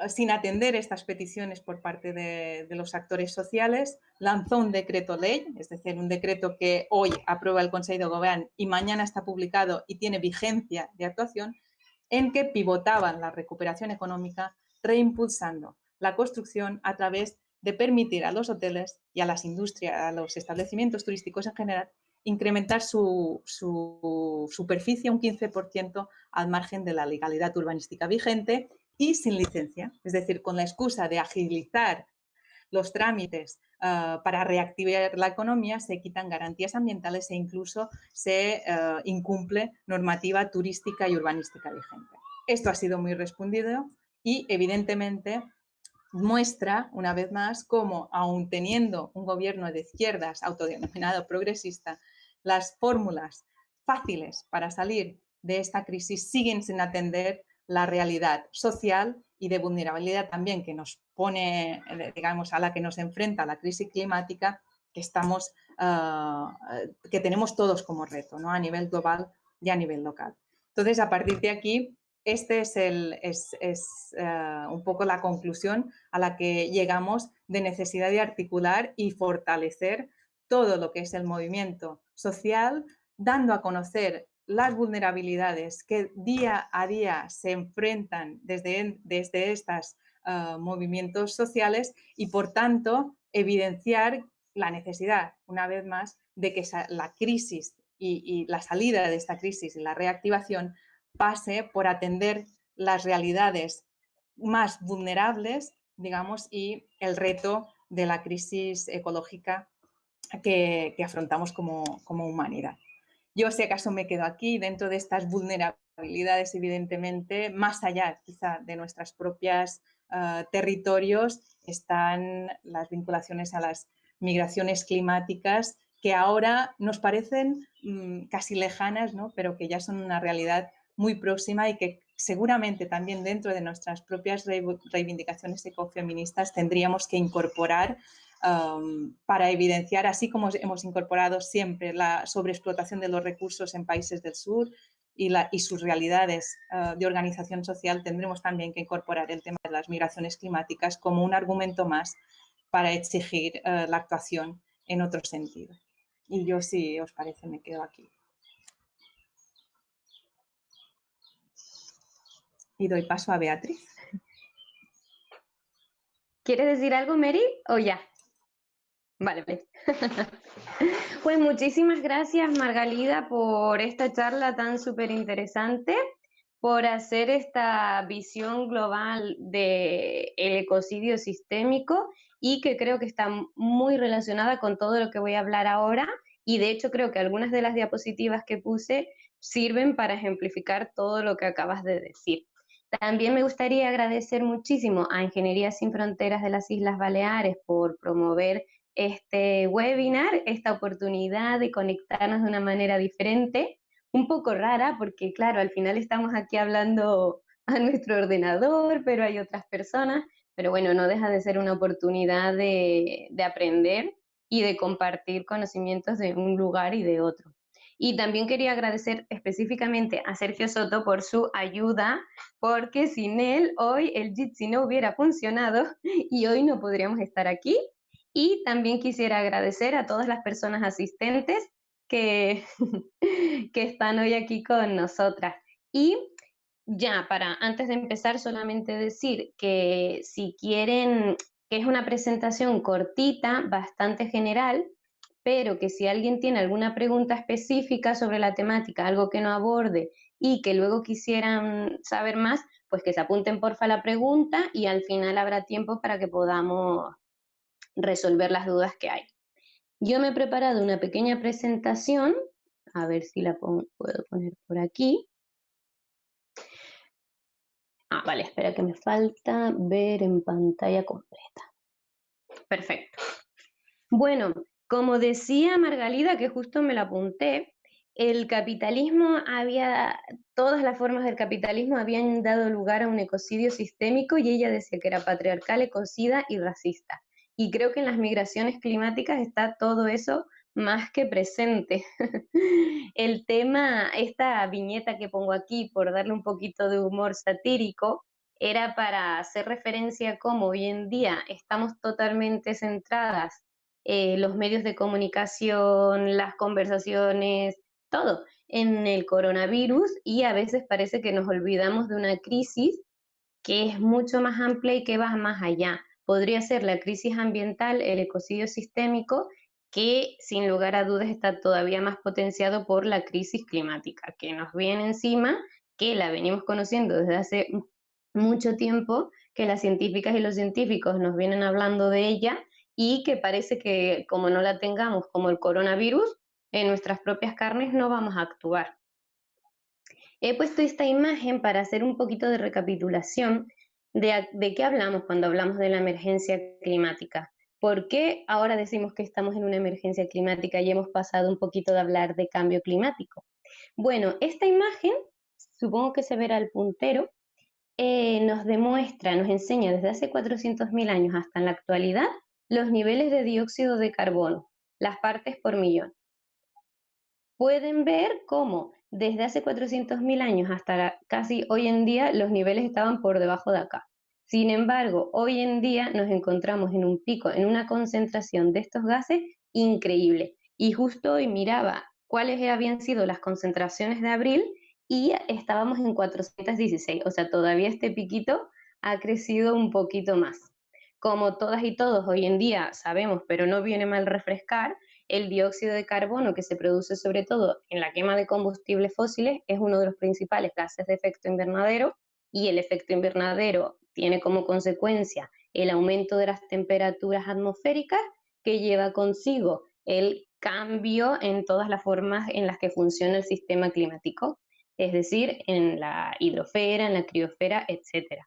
sin atender estas peticiones por parte de, los actores sociales, lanzó un decreto ley, es decir, un decreto que hoy aprueba el Consejo de Gobierno y mañana está publicado y tiene vigencia de actuación, en que pivotaban la recuperación económica reimpulsando la construcción a través de permitir a los hoteles y a las industrias, a los establecimientos turísticos en general, incrementar su, su superficie un 15% al margen de la legalidad urbanística vigente y sin licencia, es decir, con la excusa de agilizar los trámites ah, para reactivar la economía, se quitan garantías ambientales e incluso se ah, incumple normativa turística y urbanística vigente. Esto ha sido muy respondido y evidentemente muestra una vez más cómo, aun teniendo un gobierno de izquierdas autodenominado progresista, las fórmulas fáciles para salir de esta crisis siguen sin atender la realidad social y de vulnerabilidad también que nos pone, eh, digamos, a la que nos enfrenta la crisis climática que estamos, ah, que tenemos todos como reto, ¿no? A nivel global y a nivel local. Entonces, a partir de aquí, este es, el, es, ah, un poco la conclusión a la que llegamos de necesidad de articular y fortalecer todo lo que es el movimiento social, dando a conocer las vulnerabilidades que día a día se enfrentan desde, desde estos ah, movimientos sociales y, por tanto, evidenciar la necesidad, una vez más, de que la crisis y, la salida de esta crisis y la reactivación pase por atender las realidades más vulnerables, digamos, y el reto de la crisis ecológica que, afrontamos como humanidad. Yo si acaso me quedo aquí dentro de estas vulnerabilidades, evidentemente, más allá quizá de nuestros propios ah, territorios, están las vinculaciones a las migraciones climáticas que ahora nos parecen mm, casi lejanas, ¿no? pero que ya son una realidad muy próxima y que seguramente también dentro de nuestras propias reivindicaciones ecofeministas tendríamos que incorporar um, para evidenciar, así como hemos incorporado siempre la sobreexplotación de los recursos en países del sur y, la, y sus realidades uh, de organización social, tendremos también que incorporar el tema de las migraciones climáticas como un argumento más para exigir uh, la actuación en otro sentido. Y yo, si os parece, me quedo aquí. Y doy paso a Beatriz. ¿Quieres decir algo, Mary, o ya? Vale, vale. pues muchísimas gracias, Margalida, por esta charla tan súper interesante, por hacer esta visión global del ecocidio sistémico y que creo que está muy relacionada con todo lo que voy a hablar ahora. Y de hecho creo que algunas de las diapositivas que puse sirven para ejemplificar todo lo que acabas de decir. También me gustaría agradecer muchísimo a Ingeniería Sin Fronteras de las Islas Baleares por promover este webinar, esta oportunidad de conectarnos de una manera diferente, un poco rara, porque claro, al final estamos aquí hablando a nuestro ordenador, pero hay otras personas, pero bueno, no deja de ser una oportunidad de, de aprender y de compartir conocimientos de un lugar y de otro. Y también quería agradecer específicamente a Sergio Soto por su ayuda, porque sin él hoy el Jitsi no hubiera funcionado y hoy no podríamos estar aquí. Y también quisiera agradecer a todas las personas asistentes que, que están hoy aquí con nosotras. Y ya, para antes de empezar, solamente decir que si quieren, que es una presentación cortita, bastante general, pero que si alguien tiene alguna pregunta específica sobre la temática, algo que no aborde y que luego quisieran saber más, pues que se apunten porfa la pregunta y al final habrá tiempo para que podamos resolver las dudas que hay. Yo me he preparado una pequeña presentación, a ver si la puedo poner por aquí. Ah, vale, espera que me falta ver en pantalla completa. Perfecto. Bueno, como decía Margalida, que justo me la apunté, el capitalismo había, todas las formas del capitalismo habían dado lugar a un ecocidio sistémico y ella decía que era patriarcal, ecocida y racista. Y creo que en las migraciones climáticas está todo eso más que presente. el tema, esta viñeta que pongo aquí, por darle un poquito de humor satírico, era para hacer referencia a cómo hoy en día estamos totalmente centradas eh, los medios de comunicación, las conversaciones, todo en el coronavirus y a veces parece que nos olvidamos de una crisis que es mucho más amplia y que va más allá. Podría ser la crisis ambiental, el ecocidio sistémico, que sin lugar a dudas está todavía más potenciado por la crisis climática, que nos viene encima, que la venimos conociendo desde hace mucho tiempo, que las científicas y los científicos nos vienen hablando de ella y que parece que como no la tengamos como el coronavirus, en nuestras propias carnes no vamos a actuar. He puesto esta imagen para hacer un poquito de recapitulación de, qué hablamos cuando hablamos de la emergencia climática. ¿Por qué ahora decimos que estamos en una emergencia climática y hemos pasado un poquito de hablar de cambio climático? Bueno, esta imagen, supongo que se verá el puntero, eh, nos demuestra, nos enseña desde hace 400.000 años hasta en la actualidad los niveles de dióxido de carbono, las partes por millón. Pueden ver cómo desde hace 400.000 años hasta casi hoy en día los niveles estaban por debajo de acá. Sin embargo, hoy en día nos encontramos en un pico, en una concentración de estos gases increíble. Y justo hoy miraba cuáles habían sido las concentraciones de abril y estábamos en 416, o sea, todavía este piquito ha crecido un poquito más. Como todas y todos hoy en día sabemos, pero no viene mal refrescar, el dióxido de carbono que se produce sobre todo en la quema de combustibles fósiles es uno de los principales gases de efecto invernadero y el efecto invernadero tiene como consecuencia el aumento de las temperaturas atmosféricas que lleva consigo el cambio en todas las formas en las que funciona el sistema climático, es decir, en la hidrosfera, en la criosfera, etcétera.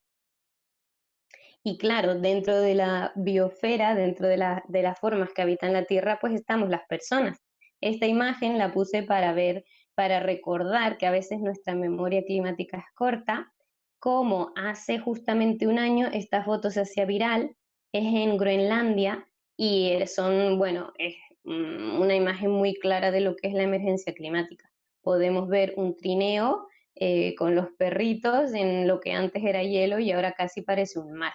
Y claro, dentro de la biosfera, dentro de, las formas que habitan la Tierra, pues estamos las personas. Esta imagen la puse para ver, para recordar que a veces nuestra memoria climática es corta, como hace justamente un año esta foto se hacía viral, es en Groenlandia y son, bueno, es mm, una imagen muy clara de lo que es la emergencia climática. Podemos ver un trineo eh, con los perritos en lo que antes era hielo y ahora casi parece un mar.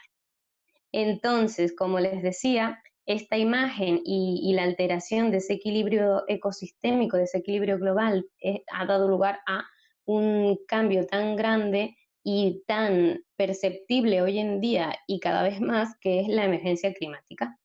Entonces, como les decía, esta imagen y, la alteración de ese equilibrio ecosistémico, de ese equilibrio global, eh, ha dado lugar a un cambio tan grande y tan perceptible hoy en día y cada vez más, que es la emergencia climática.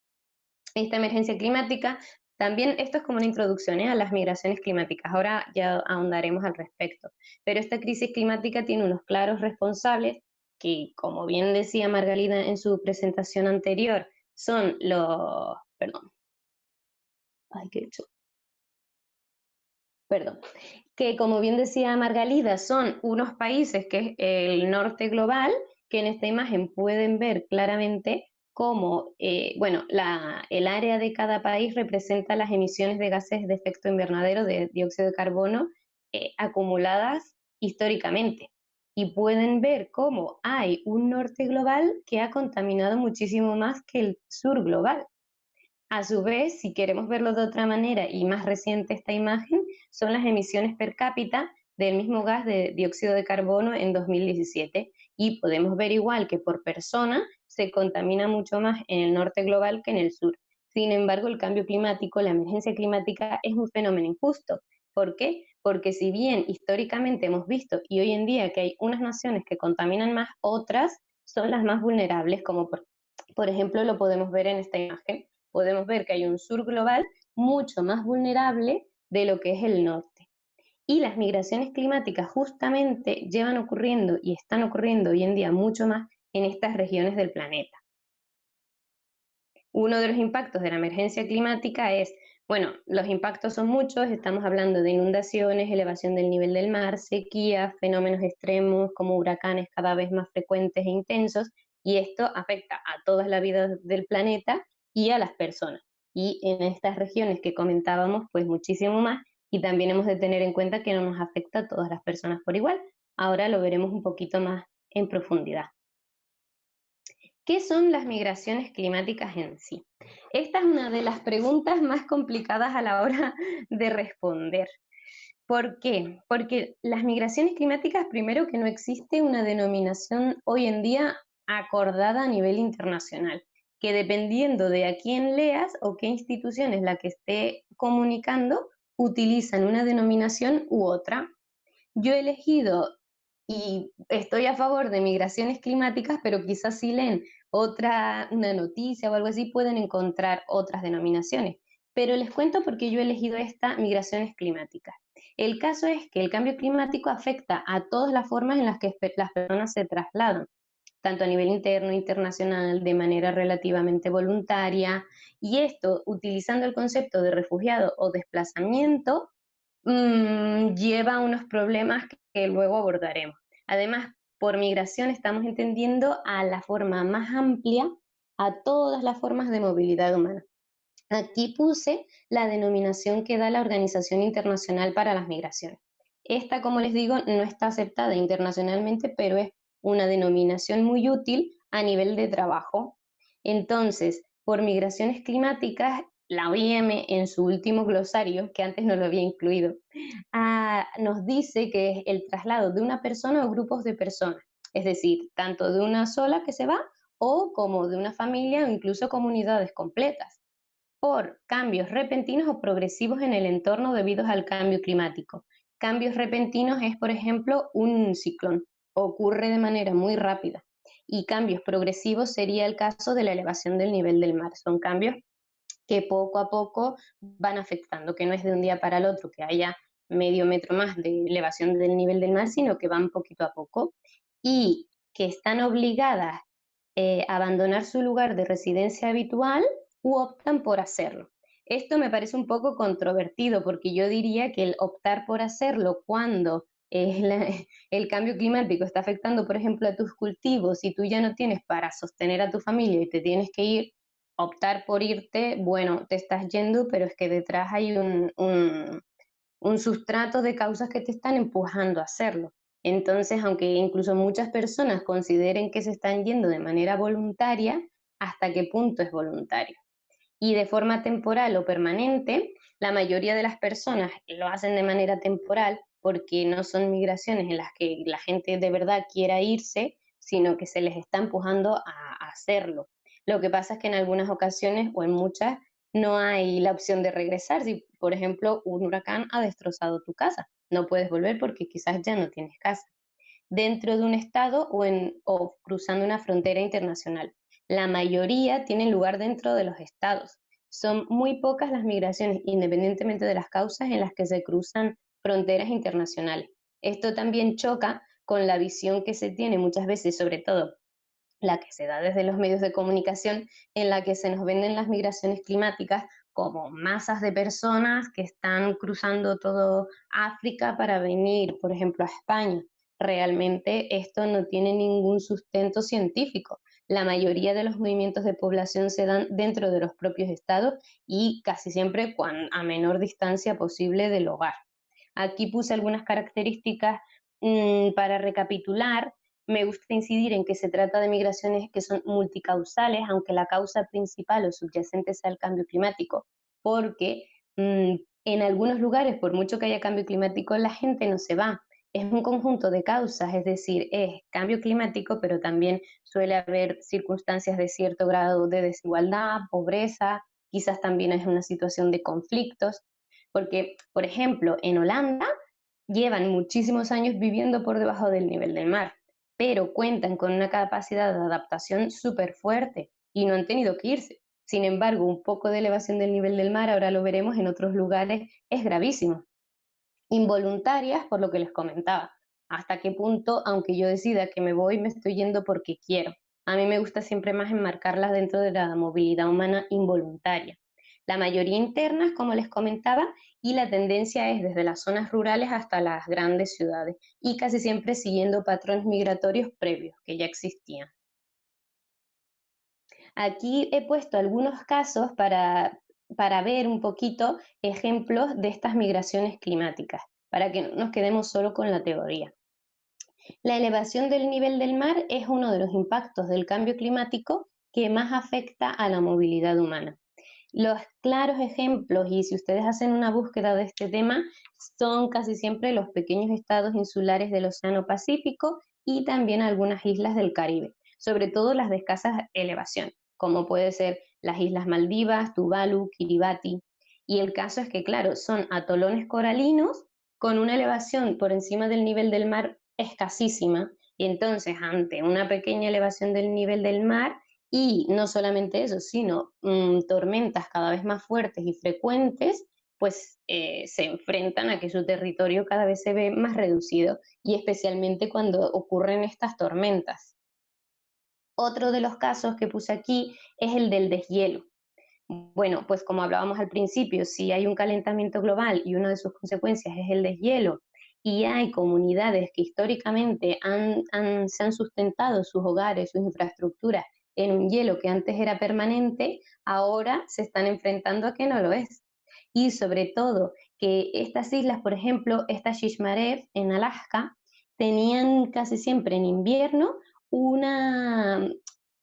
Esta emergencia climática, también esto es como una introducción ¿eh? a las migraciones climáticas, ahora ya ahondaremos al respecto, pero esta crisis climática tiene unos claros responsables que, como bien decía Margalida en su presentación anterior, son los, perdón, ay, qué perdón, que como bien decía Margalida, son unos países que es el norte global, que en esta imagen pueden ver claramente cómo, eh, bueno, el área de cada país representa las emisiones de gases de efecto invernadero de dióxido de carbono eh, acumuladas históricamente. Y pueden ver cómo hay un norte global que ha contaminado muchísimo más que el sur global. A su vez, si queremos verlo de otra manera y más reciente esta imagen, son las emisiones per cápita del mismo gas de dióxido de carbono en 2017 y podemos ver igual que por persona se contamina mucho más en el norte global que en el sur. Sin embargo, el cambio climático, la emergencia climática es un fenómeno injusto. ¿Por qué? Porque si bien históricamente hemos visto y hoy en día que hay unas naciones que contaminan más, otras son las más vulnerables, como por, ejemplo lo podemos ver en esta imagen podemos ver que hay un sur global mucho más vulnerable de lo que es el norte. Y las migraciones climáticas justamente llevan ocurriendo y están ocurriendo hoy en día mucho más en estas regiones del planeta. Uno de los impactos de la emergencia climática es, bueno, los impactos son muchos, estamos hablando de inundaciones, elevación del nivel del mar, sequía, fenómenos extremos como huracanes cada vez más frecuentes e intensos, y esto afecta a toda la vida del planeta y a las personas. Y en estas regiones que comentábamos, pues muchísimo más. Y también hemos de tener en cuenta que no nos afecta a todas las personas por igual. Ahora lo veremos un poquito más en profundidad. ¿Qué son las migraciones climáticas en sí? Esta es una de las preguntas más complicadas a la hora de responder. ¿Por qué? Porque las migraciones climáticas, primero que no existe una denominación hoy en día acordada a nivel internacional que dependiendo de a quién leas o qué institución es la que esté comunicando, utilizan una denominación u otra. Yo he elegido y estoy a favor de migraciones climáticas, pero quizás si leen otra, una noticia o algo así, pueden encontrar otras denominaciones. Pero les cuento por qué yo he elegido esta migraciones climáticas. El caso es que el cambio climático afecta a todas las formas en las que las personas se trasladan, tanto a nivel interno internacional, de manera relativamente voluntaria, y esto utilizando el concepto de refugiado o desplazamiento, mm, lleva a unos problemas que luego abordaremos. Además, por migración estamos entendiendo a la forma más amplia a todas las formas de movilidad humana. Aquí puse la denominación que da la Organización Internacional para las Migraciones. Esta, como les digo, no está aceptada internacionalmente, pero es una denominación muy útil a nivel de trabajo. Entonces, por migraciones climáticas, la OIM en su último glosario, que antes no lo había incluido, ah, nos dice que es el traslado de una persona o grupos de personas, es decir, tanto de una sola que se va o como de una familia o incluso comunidades completas, por cambios repentinos o progresivos en el entorno debido al cambio climático. Cambios repentinos es, por ejemplo, un ciclón, ocurre de manera muy rápida y cambios progresivos sería el caso de la elevación del nivel del mar. Son cambios que poco a poco van afectando, que no es de un día para el otro que haya medio metro más de elevación del nivel del mar, sino que van poquito a poco y que están obligadas eh, a abandonar su lugar de residencia habitual u optan por hacerlo. Esto me parece un poco controvertido porque yo diría que el optar por hacerlo cuando el cambio climático está afectando, por ejemplo, a tus cultivos y tú ya no tienes para sostener a tu familia y te tienes que ir, optar por irte, bueno, te estás yendo, pero es que detrás hay un, un, sustrato de causas que te están empujando a hacerlo. Entonces, aunque incluso muchas personas consideren que se están yendo de manera voluntaria, ¿hasta qué punto es voluntario? Y de forma temporal o permanente, la mayoría de las personas lo hacen de manera temporal porque no son migraciones en las que la gente de verdad quiera irse, sino que se les está empujando a, hacerlo. Lo que pasa es que en algunas ocasiones o en muchas no hay la opción de regresar. Si, por ejemplo, un huracán ha destrozado tu casa, no puedes volver porque quizás ya no tienes casa. dentro de un estado o, cruzando una frontera internacional. La mayoría tienen lugar dentro de los estados. Son muy pocas las migraciones, independientemente de las causas, en las que se cruzan fronteras internacionales. Esto también choca con la visión que se tiene muchas veces, sobre todo la que se da desde los medios de comunicación, en la que se nos venden las migraciones climáticas como masas de personas que están cruzando todo África para venir, por ejemplo, a España. Realmente esto no tiene ningún sustento científico. La mayoría de los movimientos de población se dan dentro de los propios estados y casi siempre a menor distancia posible del hogar. Aquí puse algunas características mm, para recapitular me gusta incidir en que se trata de migraciones que son multicausales, aunque la causa principal o subyacente sea el cambio climático, porque mm, en algunos lugares, por mucho que haya cambio climático, la gente no se va. Es un conjunto de causas, es decir, es cambio climático, pero también suele haber circunstancias de cierto grado de desigualdad, pobreza, quizás también es una situación de conflictos, porque, por ejemplo, en Holanda llevan muchísimos años viviendo por debajo del nivel del mar pero cuentan con una capacidad de adaptación súper fuerte y no han tenido que irse. Sin embargo, un poco de elevación del nivel del mar, ahora lo veremos en otros lugares, es gravísimo. Involuntarias, por lo que les comentaba. Hasta qué punto, aunque yo decida que me voy, me estoy yendo porque quiero. A mí me gusta siempre más enmarcarlas dentro de la movilidad humana involuntaria. La mayoría internas, como les comentaba, y la tendencia es desde las zonas rurales hasta las grandes ciudades y casi siempre siguiendo patrones migratorios previos que ya existían. Aquí he puesto algunos casos para, para ver un poquito ejemplos de estas migraciones climáticas, para que no nos quedemos solo con la teoría. La elevación del nivel del mar es uno de los impactos del cambio climático que más afecta a la movilidad humana. Los claros ejemplos, y si ustedes hacen una búsqueda de este tema, son casi siempre los pequeños estados insulares del Océano Pacífico y también algunas islas del Caribe, sobre todo las de escasa elevación, como puede ser las Islas Maldivas, Tuvalu, Kiribati. Y el caso es que, claro, son atolones coralinos con una elevación por encima del nivel del mar escasísima, y entonces ante una pequeña elevación del nivel del mar, y no solamente eso, sino mm, tormentas cada vez más fuertes y frecuentes, pues eh, se enfrentan a que su territorio cada vez se ve más reducido y especialmente cuando ocurren estas tormentas. Otro de los casos que puse aquí es el del deshielo. Bueno, pues como hablábamos al principio, si hay un calentamiento global y una de sus consecuencias es el deshielo y hay comunidades que históricamente se han sustentado sus hogares, sus infraestructuras en un hielo que antes era permanente, ahora se están enfrentando a que no lo es. Y sobre todo que estas islas, por ejemplo, esta Shishmarev en Alaska, tenían casi siempre en invierno una,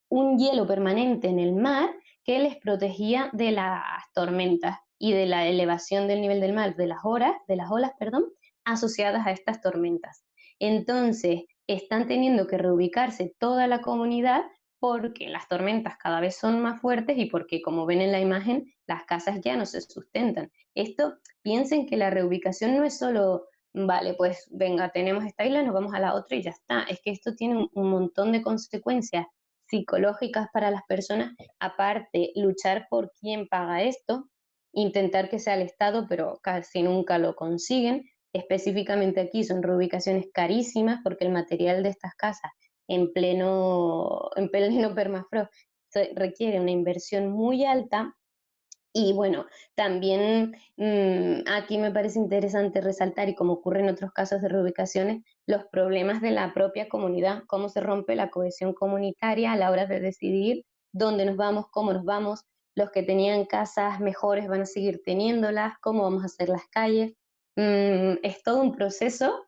un hielo permanente en el mar que les protegía de las tormentas y de la elevación del nivel del mar, de las horas, de las olas, perdón, asociadas a estas tormentas. Entonces, están teniendo que reubicarse toda la comunidad porque las tormentas cada vez son más fuertes y porque, como ven en la imagen, las casas ya no se sustentan. Esto, piensen que la reubicación no es solo, vale, pues venga, tenemos esta isla, nos vamos a la otra y ya está. Es que esto tiene un montón de consecuencias psicológicas para las personas. Aparte, luchar por quién paga esto, intentar que sea el Estado, pero casi nunca lo consiguen. Específicamente aquí son reubicaciones carísimas porque el material de estas casas en pleno, en pleno permafrost. requiere una inversión muy alta y bueno, también mm, aquí me parece interesante resaltar, y como ocurre en otros casos de reubicaciones, los problemas de la propia comunidad, cómo se rompe la cohesión comunitaria a la hora de decidir dónde nos vamos, cómo nos vamos, los que tenían casas mejores van a seguir teniéndolas, cómo vamos a hacer las calles. Mm, es todo un proceso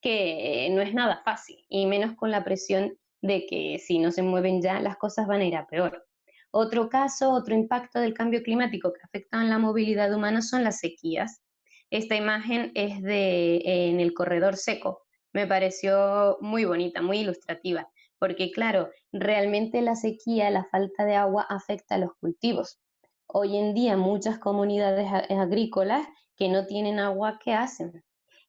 que no es nada fácil, y menos con la presión de que si no se mueven ya, las cosas van a ir a peor. Otro caso, otro impacto del cambio climático que afecta a la movilidad humana son las sequías. Esta imagen es de en el corredor seco. Me pareció muy bonita, muy ilustrativa, porque claro, realmente la sequía, la falta de agua afecta a los cultivos. Hoy en día muchas comunidades agrícolas que no tienen agua, ¿qué hacen?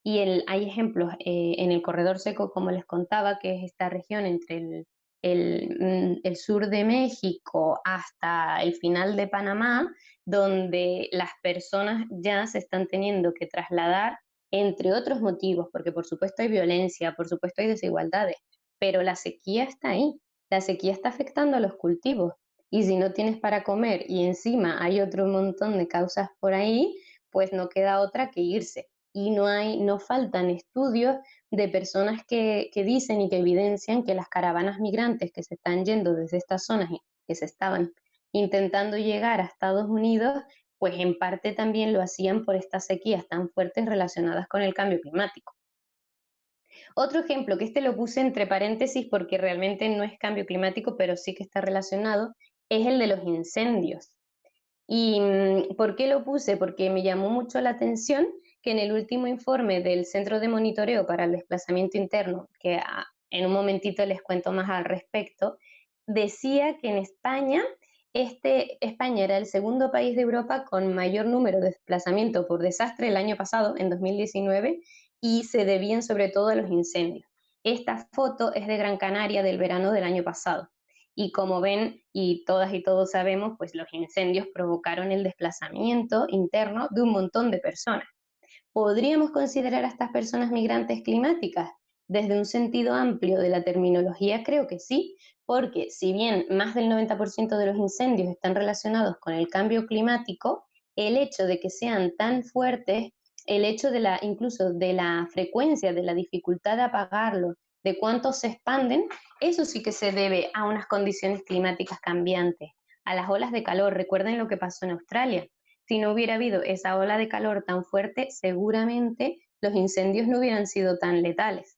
Y hay ejemplos eh, en el corredor seco, como les contaba, que es esta región entre el, mm, sur de México hasta el final de Panamá, donde las personas ya se están teniendo que trasladar entre otros motivos, porque por supuesto hay violencia, por supuesto hay desigualdades, pero la sequía está ahí, la sequía está afectando a los cultivos y si no tienes para comer y encima hay otro montón de causas por ahí, pues no queda otra que irse. Y no hay, no faltan estudios de personas que, que dicen y que evidencian que las caravanas migrantes que se están yendo desde estas zonas que se estaban intentando llegar a Estados Unidos, pues en parte también lo hacían por estas sequías tan fuertes relacionadas con el cambio climático. Otro ejemplo, que este lo puse entre paréntesis porque realmente no es cambio climático, pero sí que está relacionado, es el de los incendios. ¿Y mm, por qué lo puse? Porque me llamó mucho la atención que en el último informe del Centro de Monitoreo para el Desplazamiento Interno, que en un momentito les cuento más al respecto, decía que en España, este, España era el segundo país de Europa con mayor número de desplazamiento por desastre el año pasado, en 2019, y se debían sobre todo a los incendios. Esta foto es de Gran Canaria del verano del año pasado. Y como ven, y todas y todos sabemos, pues los incendios provocaron el desplazamiento interno de un montón de personas. ¿Podríamos considerar a estas personas migrantes climáticas? Desde un sentido amplio de la terminología, creo que sí, porque si bien más del 90% de los incendios están relacionados con el cambio climático, el hecho de que sean tan fuertes, el hecho de la, incluso de la frecuencia, de la dificultad de apagarlos, de cuánto se expanden, eso sí que se debe a unas condiciones climáticas cambiantes, a las olas de calor. Recuerden lo que pasó en Australia. Si no hubiera habido esa ola de calor tan fuerte, seguramente los incendios no hubieran sido tan letales.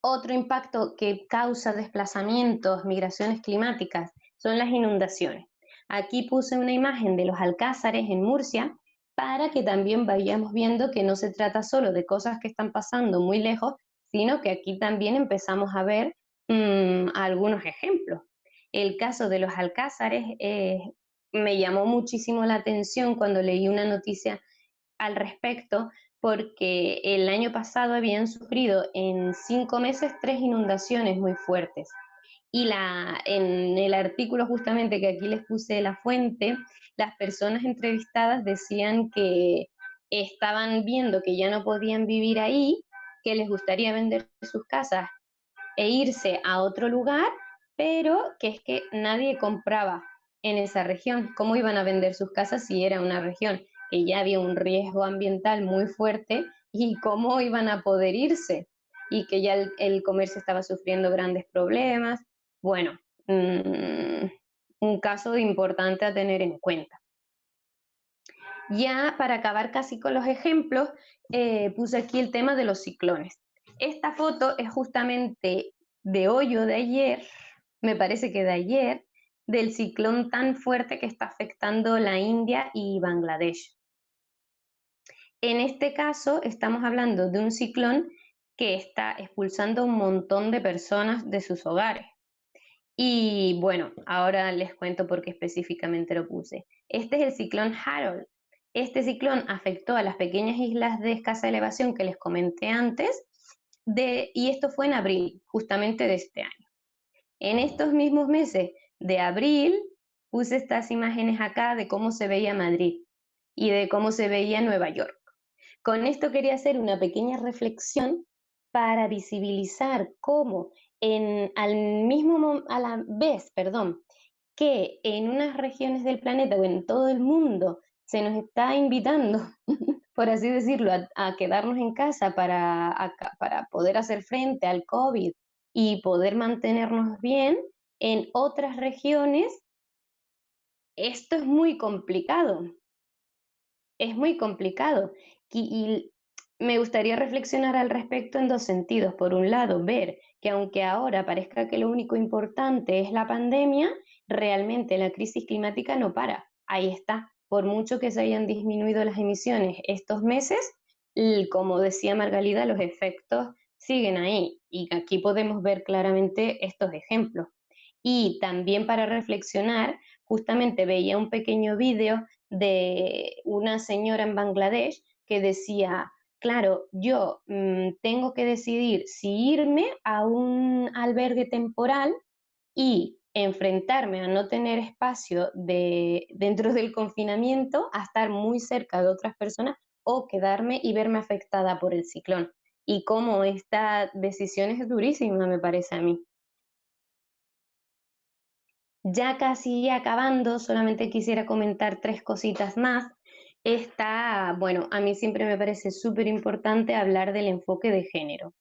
Otro impacto que causa desplazamientos, migraciones climáticas, son las inundaciones. Aquí puse una imagen de los alcázares en Murcia para que también vayamos viendo que no se trata solo de cosas que están pasando muy lejos, sino que aquí también empezamos a ver mm, algunos ejemplos. El caso de los alcázares eh, me llamó muchísimo la atención cuando leí una noticia al respecto, porque el año pasado habían sufrido en cinco meses tres inundaciones muy fuertes. Y la, en el artículo justamente que aquí les puse la fuente, las personas entrevistadas decían que estaban viendo que ya no podían vivir ahí que les gustaría vender sus casas e irse a otro lugar, pero que es que nadie compraba en esa región. ¿Cómo iban a vender sus casas si era una región que ya había un riesgo ambiental muy fuerte y cómo iban a poder irse? Y que ya el, comercio estaba sufriendo grandes problemas. Bueno, mm, un caso importante a tener en cuenta. Ya para acabar casi con los ejemplos, eh, puse aquí el tema de los ciclones. Esta foto es justamente de hoyo de ayer, me parece que de ayer, del ciclón tan fuerte que está afectando la India y Bangladesh. En este caso estamos hablando de un ciclón que está expulsando un montón de personas de sus hogares. Y bueno, ahora les cuento por qué específicamente lo puse. Este es el ciclón Harold, este ciclón afectó a las pequeñas islas de escasa elevación que les comenté antes, y esto fue en abril, justamente de este año. En estos mismos meses de abril, puse estas imágenes acá de cómo se veía Madrid y de cómo se veía Nueva York. Con esto quería hacer una pequeña reflexión para visibilizar cómo en, al mismo, a la vez, perdón, que en unas regiones del planeta o en todo el mundo se nos está invitando, por así decirlo, a, quedarnos en casa para, para poder hacer frente al COVID y poder mantenernos bien, en otras regiones esto es muy complicado. Es muy complicado. y, me gustaría reflexionar al respecto en dos sentidos. Por un lado, ver que aunque ahora parezca que lo único importante es la pandemia, realmente la crisis climática no para. Ahí está por mucho que se hayan disminuido las emisiones estos meses, como decía Margalida, los efectos siguen ahí. Y aquí podemos ver claramente estos ejemplos. Y también para reflexionar, justamente veía un pequeño vídeo de una señora en Bangladesh que decía, claro, yo mm, tengo que decidir si irme a un albergue temporal y enfrentarme a no tener espacio de, dentro del confinamiento, a estar muy cerca de otras personas o quedarme y verme afectada por el ciclón. Y cómo esta decisión es durísima, me parece a mí. Ya casi acabando, solamente quisiera comentar tres cositas más. Está, bueno, a mí siempre me parece súper importante hablar del enfoque de género.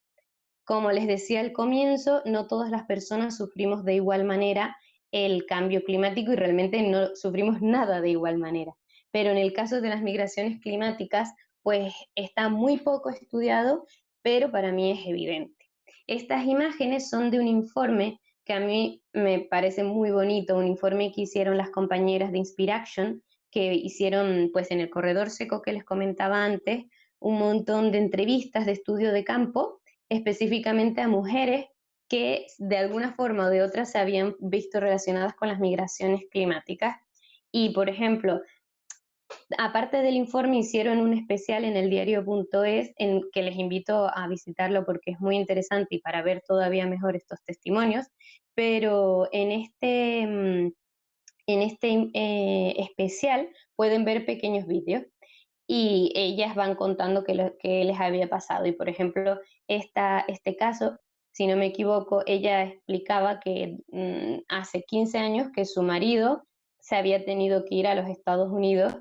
Como les decía al comienzo, no todas las personas sufrimos de igual manera el cambio climático y realmente no sufrimos nada de igual manera. Pero en el caso de las migraciones climáticas, pues está muy poco estudiado, pero para mí es evidente. Estas imágenes son de un informe que a mí me parece muy bonito, un informe que hicieron las compañeras de Inspiration, que hicieron pues en el corredor seco que les comentaba antes, un montón de entrevistas de estudio de campo específicamente a mujeres que de alguna forma o de otra se habían visto relacionadas con las migraciones climáticas. Y, por ejemplo, aparte del informe, hicieron un especial en el diario.es en que les invito a visitarlo porque es muy interesante y para ver todavía mejor estos testimonios. Pero en este, mm, en este eh, especial pueden ver pequeños vídeos y ellas van contando qué, les había pasado. Y por ejemplo, esta, este caso, si no me equivoco, ella explicaba que mm, hace 15 años que su marido se había tenido que ir a los Estados Unidos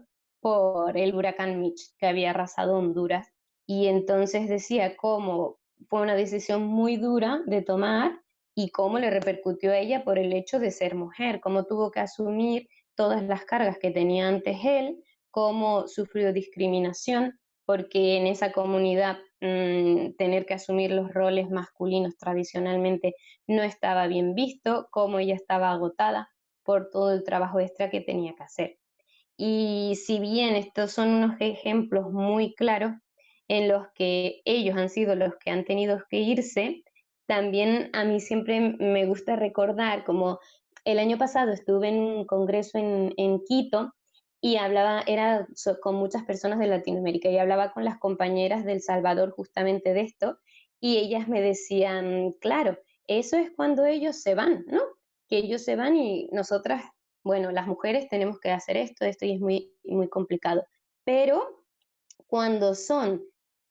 por el huracán Mitch que había arrasado Honduras. Y entonces decía cómo fue una decisión muy dura de tomar y cómo le repercutió a ella por el hecho de ser mujer, cómo tuvo que asumir todas las cargas que tenía antes él cómo sufrió discriminación, porque en esa comunidad mm, tener que asumir los roles masculinos tradicionalmente no estaba bien visto, cómo ella estaba agotada por todo el trabajo extra que tenía que hacer. Y si bien estos son unos ejemplos muy claros en los que ellos han sido los que han tenido que irse, también a mí siempre me gusta recordar como el año pasado estuve en un congreso en, en Quito y hablaba, era con muchas personas de Latinoamérica y hablaba con las compañeras del Salvador justamente de esto y ellas me decían, claro, eso es cuando ellos se van, ¿no? Que ellos se van y nosotras, bueno, las mujeres tenemos que hacer esto, esto y es muy, muy complicado. Pero cuando son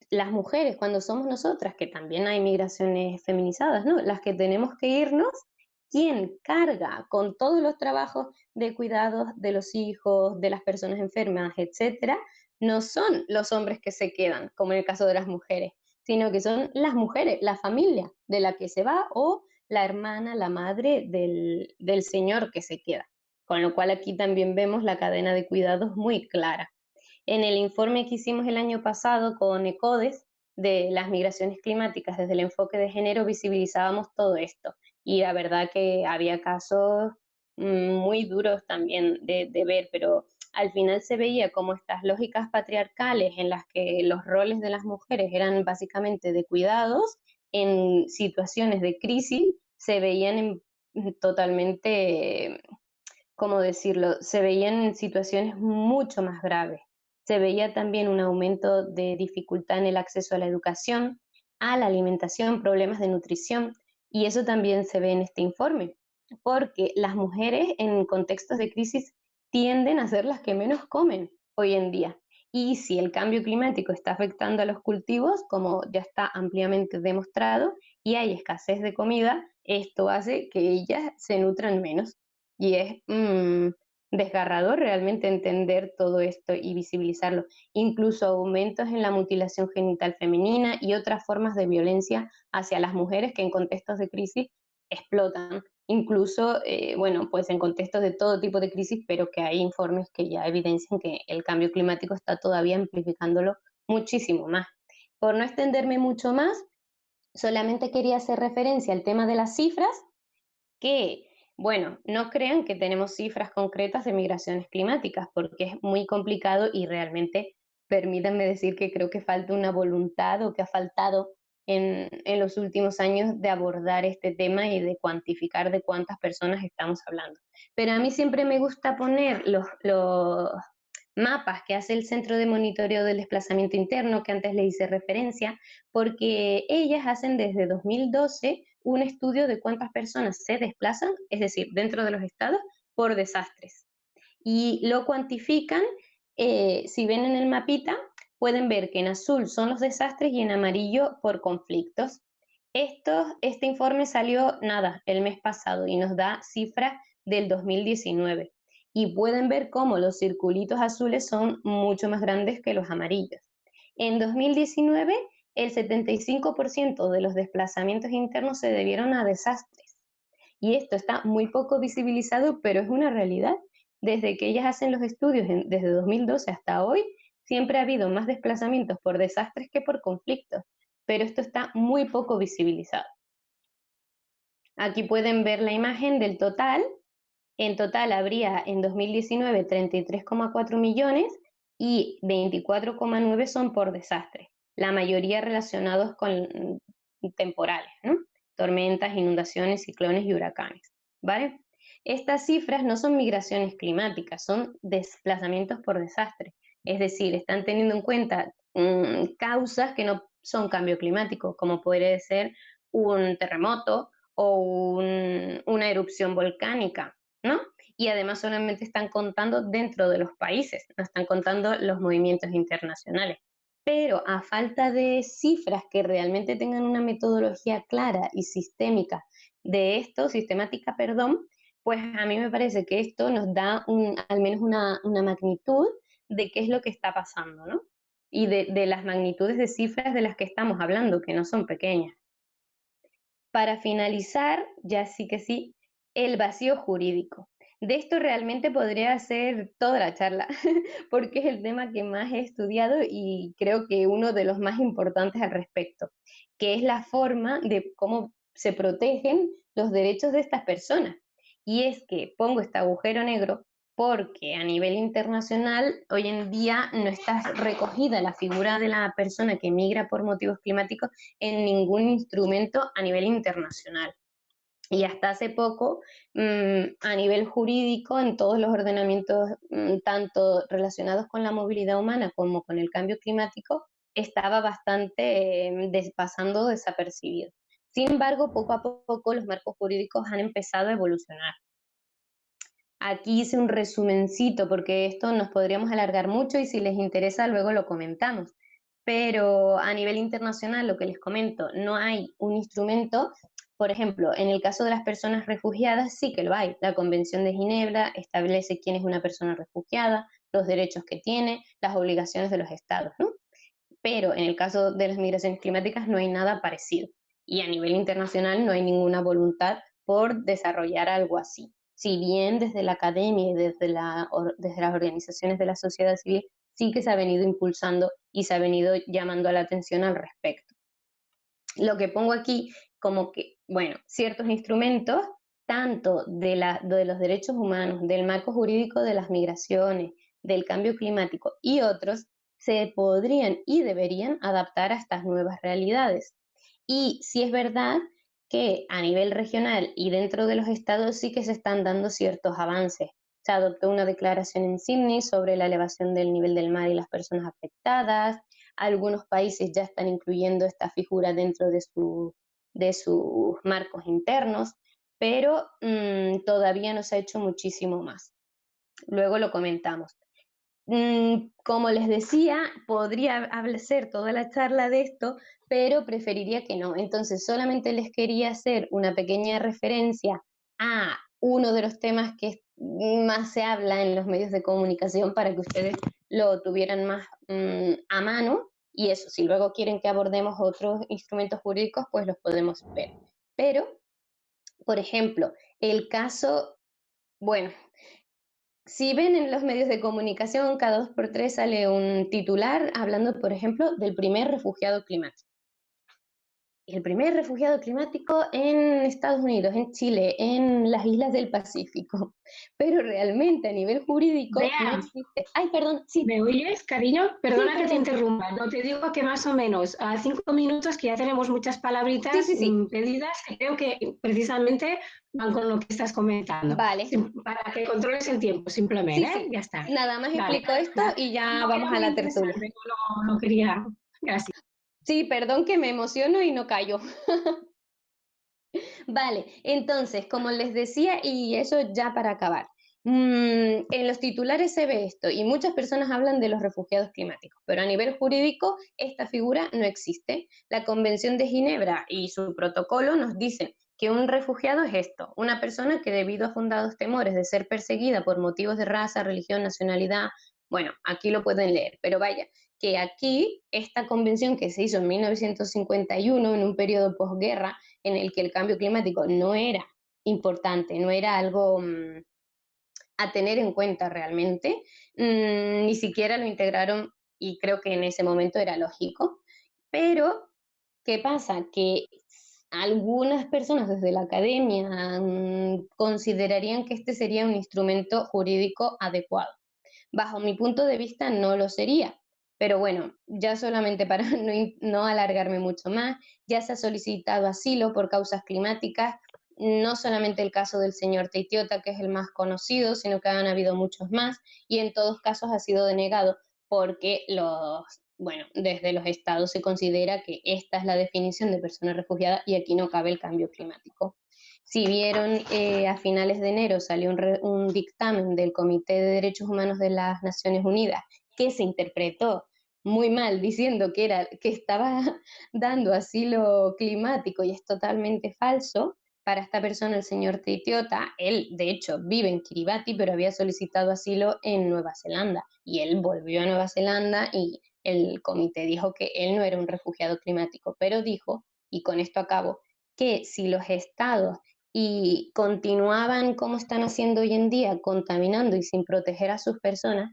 las mujeres, cuando somos nosotras, que también hay migraciones feminizadas, ¿no? Las que tenemos que irnos, quien carga con todos los trabajos de cuidados de los hijos, de las personas enfermas, etcétera, no son los hombres que se quedan, como en el caso de las mujeres, sino que son las mujeres, la familia de la que se va o la hermana, la madre del, del señor que se queda. Con lo cual aquí también vemos la cadena de cuidados muy clara. En el informe que hicimos el año pasado con ECODES de las migraciones climáticas desde el enfoque de género visibilizábamos todo esto y la verdad que había casos mm, muy duros también de, ver, pero al final se veía como estas lógicas patriarcales en las que los roles de las mujeres eran básicamente de cuidados, en situaciones de crisis se veían totalmente, ¿cómo decirlo? Se veían en situaciones mucho más graves. Se veía también un aumento de dificultad en el acceso a la educación, a la alimentación, problemas de nutrición, y eso también se ve en este informe, porque las mujeres en contextos de crisis tienden a ser las que menos comen hoy en día. Y si el cambio climático está afectando a los cultivos, como ya está ampliamente demostrado, y hay escasez de comida, esto hace que ellas se nutran menos. Y es mm, desgarrador realmente entender todo esto y visibilizarlo. Incluso aumentos en la mutilación genital femenina y otras formas de violencia hacia las mujeres que en contextos de crisis explotan. Incluso, eh, bueno, pues en contextos de todo tipo de crisis, pero que hay informes que ya evidencian que el cambio climático está todavía amplificándolo muchísimo más. Por no extenderme mucho más, solamente quería hacer referencia al tema de las cifras, que bueno, no crean que tenemos cifras concretas de migraciones climáticas, porque es muy complicado y realmente permítanme decir que creo que falta una voluntad o que ha faltado en, los últimos años de abordar este tema y de cuantificar de cuántas personas estamos hablando. Pero a mí siempre me gusta poner los, mapas que hace el Centro de Monitoreo del Desplazamiento Interno, que antes le hice referencia, porque ellas hacen desde 2012 un estudio de cuántas personas se desplazan, es decir, dentro de los estados, por desastres. Y lo cuantifican, eh, si ven en el mapita, pueden ver que en azul son los desastres y en amarillo por conflictos. Esto, este informe salió, nada, el mes pasado y nos da cifras del 2019 y pueden ver cómo los circulitos azules son mucho más grandes que los amarillos. En 2019, el 75% de los desplazamientos internos se debieron a desastres. Y esto está muy poco visibilizado, pero es una realidad. Desde que ellas hacen los estudios, desde 2012 hasta hoy, siempre ha habido más desplazamientos por desastres que por conflictos, pero esto está muy poco visibilizado. Aquí pueden ver la imagen del total en total habría en 2019 33,4 millones y 24,9 son por desastre, la mayoría relacionados con temporales, tormentas, inundaciones, ciclones y huracanes. ¿vale? Estas cifras no son migraciones climáticas, son desplazamientos por desastre. Es decir, están teniendo en cuenta mm, causas que no son cambio climático, como puede ser un terremoto o una erupción volcánica, ¿no? Y además solamente están contando dentro de los países, no están contando los movimientos internacionales. Pero a falta de cifras que realmente tengan una metodología clara y sistémica de esto, sistemática, perdón, pues a mí me parece que esto nos da al menos una, magnitud de qué es lo que está pasando, ¿no? Y de, de las magnitudes de cifras de las que estamos hablando, que no son pequeñas. Para finalizar, ya sí que sí, el vacío jurídico. De esto realmente podría ser toda la charla, porque es el tema que más he estudiado y creo que uno de los más importantes al respecto, que es la forma de cómo se protegen los derechos de estas personas. Y es que pongo este agujero negro porque a nivel internacional hoy en día no está recogida la figura de la persona que migra por motivos climáticos en ningún instrumento a nivel internacional. Y hasta hace poco, mm, a nivel jurídico, en todos los ordenamientos, mm, tanto relacionados con la movilidad humana como con el cambio climático, estaba bastante eh, pasando desapercibido. Sin embargo, poco a poco los marcos jurídicos han empezado a evolucionar. Aquí hice un resumencito porque esto nos podríamos alargar mucho y si les interesa luego lo comentamos. Pero a nivel internacional, lo que les comento, no hay un instrumento por ejemplo, en el caso de las personas refugiadas sí que lo hay. La Convención de Ginebra establece quién es una persona refugiada, los derechos que tiene, las obligaciones de los estados, ¿no? Pero en el caso de las migraciones climáticas no hay nada parecido. Y a nivel internacional no hay ninguna voluntad por desarrollar algo así. Si bien desde la academia y desde, la, desde las organizaciones de la sociedad civil sí que se ha venido impulsando y se ha venido llamando la atención al respecto. Lo que pongo aquí como que, bueno, ciertos instrumentos, tanto de, los derechos humanos, del marco jurídico de las migraciones, del cambio climático y otros, se podrían y deberían adaptar a estas nuevas realidades. Y si es verdad que a nivel regional y dentro de los estados sí que se están dando ciertos avances. Se adoptó una declaración en Sydney sobre la elevación del nivel del mar y las personas afectadas. Algunos países ya están incluyendo esta figura dentro de su de sus marcos internos, pero mm, todavía no se ha hecho muchísimo más. Luego lo comentamos. Mm, como les decía, podría ser toda la charla de esto, pero preferiría que no. Entonces, solamente les quería hacer una pequeña referencia a uno de los temas que más se habla en los medios de comunicación para que ustedes lo tuvieran más mm, a mano y eso, si luego quieren que abordemos otros instrumentos jurídicos, pues los podemos ver. Pero, por ejemplo, el caso, bueno, si ven en los medios de comunicación, cada dos por tres sale un titular hablando, por ejemplo, del primer refugiado climático. El primer refugiado climático en Estados Unidos, en Chile, en las islas del Pacífico. Pero realmente a nivel jurídico no existe. Ay, perdón, sí. ¿Me oyes, cariño? Perdona que te interrumpa. No te digo que más o menos a cinco minutos, que ya tenemos muchas palabritas pedidas, que creo que precisamente van con lo que estás comentando. Vale. Para que controles el tiempo, simplemente. ¿eh? Ya está. Nada más explico esto y ya vamos a la tertulia. No, no quería. Gracias. Sí, perdón que me emociono y no callo. vale, entonces, como les decía, y eso ya para acabar. Mm, en los titulares se ve esto y muchas personas hablan de los refugiados climáticos, pero a nivel jurídico esta figura no existe. La Convención de Ginebra y su protocolo nos dicen que un refugiado es esto, una persona que debido a fundados temores de ser perseguida por motivos de raza, religión, nacionalidad, bueno, aquí lo pueden leer, pero vaya, que aquí esta convención que se hizo en 1951, en un periodo posguerra, en el que el cambio climático no era importante, no era algo mm, a tener en cuenta realmente, mm, ni siquiera lo integraron y creo que en ese momento era lógico. Pero, ¿qué pasa? Que algunas personas desde la academia mm, considerarían que este sería un instrumento jurídico adecuado. Bajo mi punto de vista no lo sería, pero bueno, ya solamente para no, alargarme mucho más, ya se ha solicitado asilo por causas climáticas, no solamente el caso del señor Teitiota, que es el más conocido, sino que han habido muchos más, y en todos casos ha sido denegado porque los, bueno, desde los estados se considera que esta es la definición de persona refugiada y aquí no cabe el cambio climático. Si vieron, eh, a finales de enero salió un, un dictamen del Comité de Derechos Humanos de las Naciones Unidas que se interpretó muy mal diciendo que, era, que estaba dando asilo climático y es totalmente falso. Para esta persona, el señor Titiota, él de hecho vive en Kiribati, pero había solicitado asilo en Nueva Zelanda y él volvió a Nueva Zelanda y el comité dijo que él no era un refugiado climático, pero dijo, y con esto acabo, que si los estados y continuaban como están haciendo hoy en día, contaminando y sin proteger a sus personas,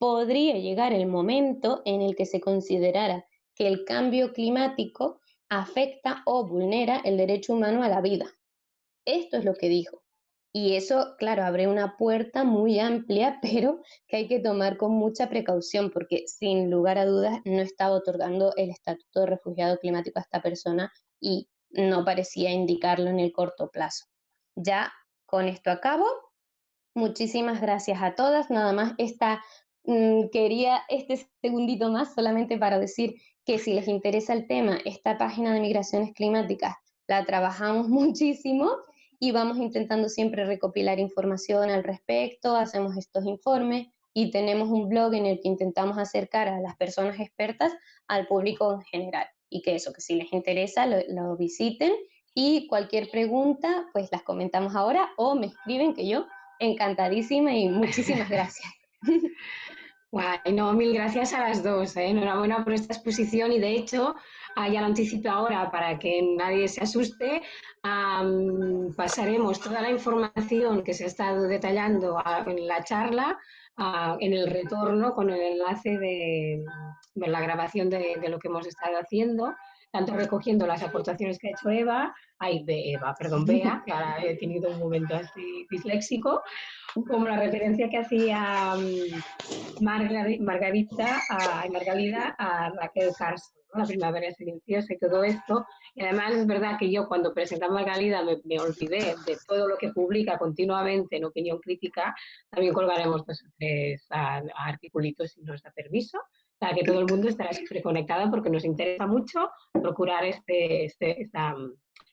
podría llegar el momento en el que se considerara que el cambio climático afecta o vulnera el derecho humano a la vida. Esto es lo que dijo. Y eso, claro, abre una puerta muy amplia, pero que hay que tomar con mucha precaución, porque sin lugar a dudas no estaba otorgando el estatuto de refugiado climático a esta persona y no parecía indicarlo en el corto plazo. Ya con esto acabo. Muchísimas gracias a todas. Nada más esta quería este segundito más solamente para decir que si les interesa el tema, esta página de migraciones climáticas la trabajamos muchísimo y vamos intentando siempre recopilar información al respecto, hacemos estos informes y tenemos un blog en el que intentamos acercar a las personas expertas al público en general. Y que eso, que si les interesa, lo, lo visiten y cualquier pregunta, pues las comentamos ahora o me escriben que yo encantadísima y muchísimas gracias. Guay, no, mil gracias a las dos. ¿eh? Enhorabuena por esta exposición y de hecho, ah, ya lo anticipo ahora para que nadie se asuste, pasaremos toda la información que se ha estado detallando en la charla en el retorno con el enlace de, la grabación de, lo que hemos estado haciendo, tanto recogiendo las aportaciones que ha hecho Eva, ay, de Eva, perdón, Bea, que ahora he tenido un momento así disléxico, como la referencia que hacía mm, Margarita, a, Margalida a Raquel Carson, la primavera silenciosa y todo esto. Y además es verdad que yo cuando presenté a Margalida me, me, olvidé de todo lo que publica continuamente en opinión crítica. También colgaremos dos o tres articulitos si nos da permiso para que todo el mundo estará siempre conectado porque nos interesa mucho procurar este, este, esta,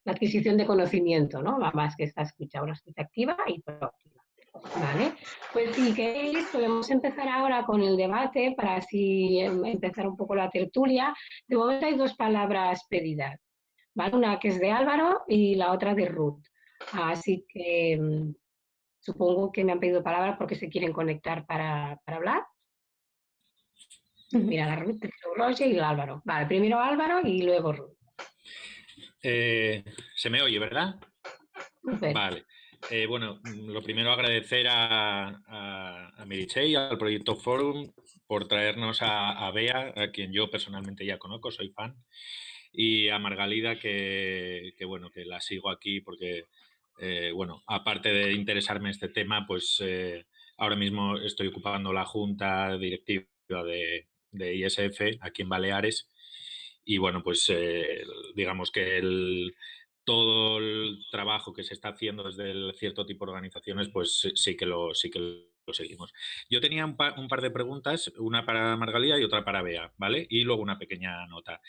la adquisición de conocimiento, ¿no? Más que esta escucha, una escucha activa y proactiva. Vale, pues si queréis podemos empezar ahora con el debate para así em, empezar un poco la tertulia. De momento hay dos palabras pedidas, ¿vale? Una que es de Álvaro y la otra de Ruth. Así que em, supongo que me han pedido palabras porque se quieren conectar para, para hablar. Mira, la Ruth, Roger y el Álvaro. Vale, primero Álvaro y luego Ruth. Eh, se me oye, ¿verdad? Vale. Eh, bueno, lo primero agradecer a, a, a y al Proyecto Forum por traernos a, a, Bea, a quien yo personalmente ya conozco, soy fan. y a Margalida que, bueno, que la sigo aquí porque, eh, bueno, aparte de interesarme este tema, pues eh, ahora mismo estoy ocupando la junta directiva de, de ISF aquí en Baleares y bueno, pues digamos que el, todo el trabajo que se está haciendo desde el cierto tipo de organizaciones, pues sí que lo, sí que lo seguimos. Yo tenía un, par de preguntas, una para Margalida y otra para Bea, ¿vale? Y luego una pequeña nota.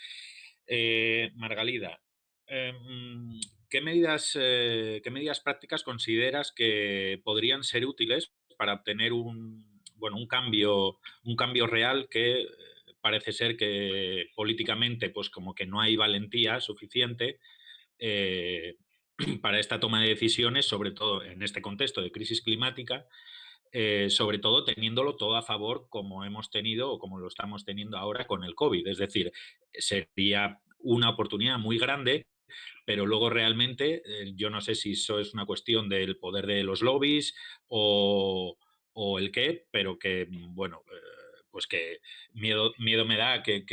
Eh, Margalida, em, ¿qué, medidas, eh, ¿qué medidas prácticas consideras que podrían ser útiles para obtener un, bueno, un, cambio, un cambio real que eh, parece ser que políticamente pues como que no hay valentía suficiente eh, para esta toma de decisiones, sobre todo en este contexto de crisis climática, eh, sobre todo teniéndolo todo a favor como hemos tenido o como lo estamos teniendo ahora con el COVID. Es decir, sería una oportunidad muy grande, pero luego realmente yo no sé si eso es una cuestión del poder de los lobbies o, el qué, pero que, bueno, pues que miedo, miedo me da que,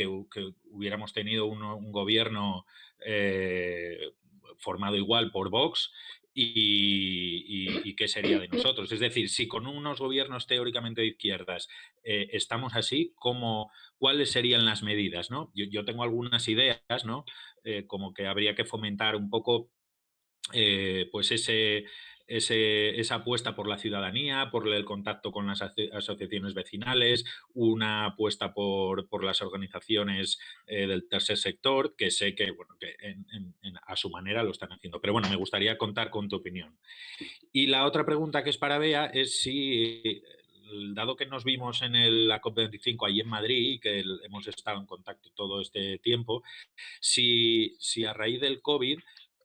hubiéramos tenido un, gobierno eh, formado igual por Vox y, qué sería de nosotros. Es decir, si con unos gobiernos teóricamente de izquierdas eh, estamos así, ¿cómo, ¿cuáles serían las medidas? ¿no? Yo, tengo algunas ideas, ¿no? Eh, como que habría que fomentar un poco pues ese, esa apuesta por la ciudadanía, por el contacto con las asociaciones vecinales, una apuesta por, las organizaciones eh, del tercer sector, que sé que, bueno, que a su manera lo están haciendo. Pero bueno, me gustaría contar con tu opinión. Y la otra pregunta que es para Bea es si, dado que nos vimos en la COP25 ahí en Madrid y que hemos estado en contacto todo este tiempo, si, si a raíz del COVID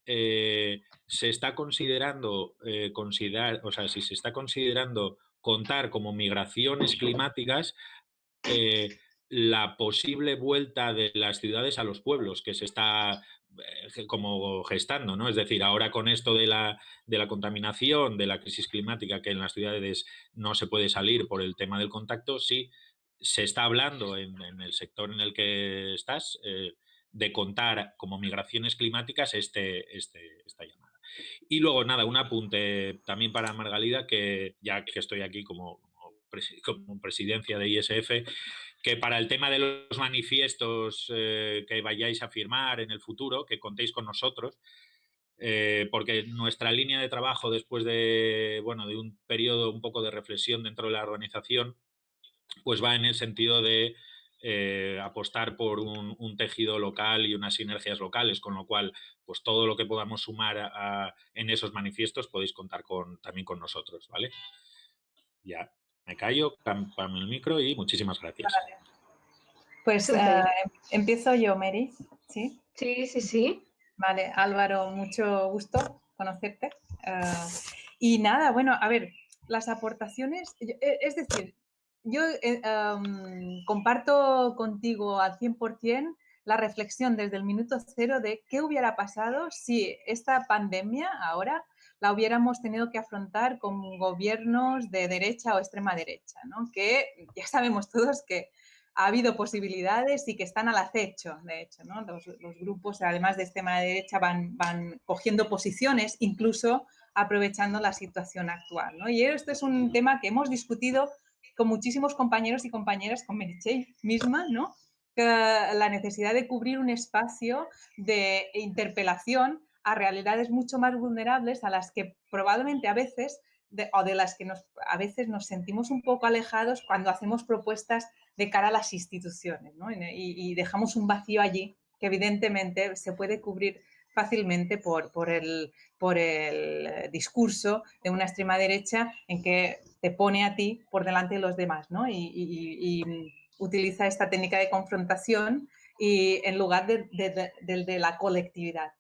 eh, se está considerando, eh, considerar, o sea, si se está considerando contar como migraciones climáticas eh, la posible vuelta de las ciudades a los pueblos que se está como gestando, ¿no? Es decir, ahora con esto de la, de la contaminación, de la crisis climática, que en las ciudades no se puede salir por el tema del contacto, sí se está hablando en, el sector en el que estás, de contar como migraciones climáticas este, este, esta llamada. Y luego, nada, un apunte también para Margalida, que ya que estoy aquí como, como presidencia de ISF, que para el tema de los manifiestos eh, que vayáis a firmar en el futuro, que contéis con nosotros, eh, porque nuestra línea de trabajo después de, bueno, de un periodo un poco de reflexión dentro de la organización, pues va en el sentido de eh, apostar por un, tejido local y unas sinergias locales, con lo cual, pues todo lo que podamos sumar en esos manifiestos podéis contar con, también con nosotros, ¿vale? Ya, me callo, cambio el micro y muchísimas gracias. Pues eh, empiezo yo, Mary, ¿sí? Sí, sí, sí. Vale, Álvaro, mucho gusto conocerte. Eh, y nada, bueno, a ver, las aportaciones, es decir, yo eh, comparto contigo al 100% la reflexión desde el minuto cero de qué hubiera pasado si esta pandemia ahora la hubiéramos tenido que afrontar con gobiernos de derecha o extrema derecha, ¿no? que ya sabemos todos que ha habido posibilidades y que están al acecho, de hecho. ¿no? Los, grupos, además de extrema derecha, van, van cogiendo posiciones, incluso aprovechando la situación actual. ¿no? Y esto es un tema que hemos discutido con muchísimos compañeros y compañeras, con Meritxell misma, ¿no? la necesidad de cubrir un espacio de interpelación a realidades mucho más vulnerables a las que probablemente a veces o de las que nos, a veces nos sentimos un poco alejados cuando hacemos propuestas de cara a las instituciones ¿no? y, dejamos un vacío allí que evidentemente se puede cubrir fácilmente por, por, el, por el discurso de una extrema derecha en que te pone a ti por delante de los demás, ¿no? Y, utiliza esta técnica de confrontación y en lugar de, de, la colectividad.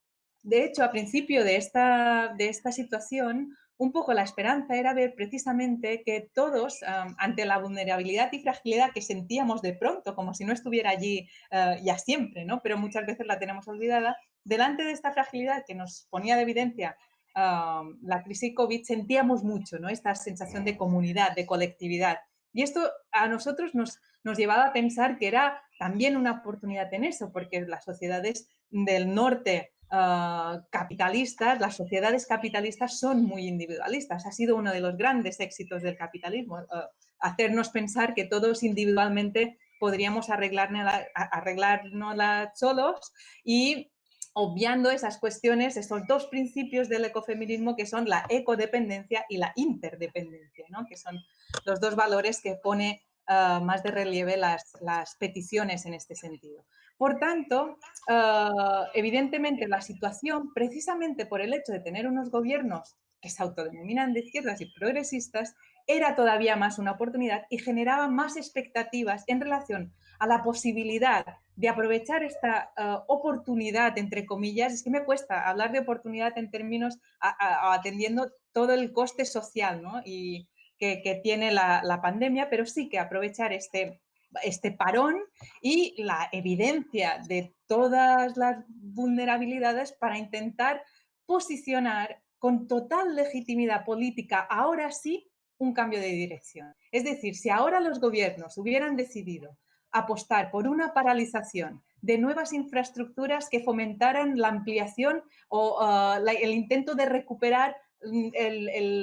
De hecho, a principio de esta, de esta situación, un poco la esperanza era ver precisamente que todos, ante la vulnerabilidad y fragilidad que sentíamos de pronto, como si no estuviera allí eh, ya siempre, ¿no? pero muchas veces la tenemos olvidada, delante de esta fragilidad que nos ponía de evidencia la crisis COVID, sentíamos mucho ¿no? esta sensación de comunidad, de colectividad. Y esto a nosotros nos, nos llevaba a pensar que era también una oportunidad en eso, porque las sociedades del norte ah, capitalistas, las sociedades capitalistas son muy individualistas. Ha sido uno de los grandes éxitos del capitalismo, ah, hacernos pensar que todos individualmente podríamos arreglárnosla solos y obviando esas cuestiones, esos dos principios del ecofeminismo que son la ecodependencia y la interdependencia, ¿no? que son los dos valores que pone ah, más de relieve las, las, peticiones en este sentido. Por tanto, ah, evidentemente la situación, precisamente por el hecho de tener unos gobiernos que se autodenominan de izquierdas y progresistas, era todavía más una oportunidad y generaba más expectativas en relación a la posibilidad de aprovechar esta eh, oportunidad, entre comillas, es que me cuesta hablar de oportunidad en términos atendiendo todo el coste social y que, tiene la, pandemia, pero sí que aprovechar este, este parón y la evidencia de todas las vulnerabilidades para intentar posicionar con total legitimidad política, ahora sí, un cambio de dirección. Es decir, si ahora los gobiernos hubieran decidido apostar por una paralización de nuevas infraestructuras que fomentaran la ampliación o ah, el intento de recuperar mm,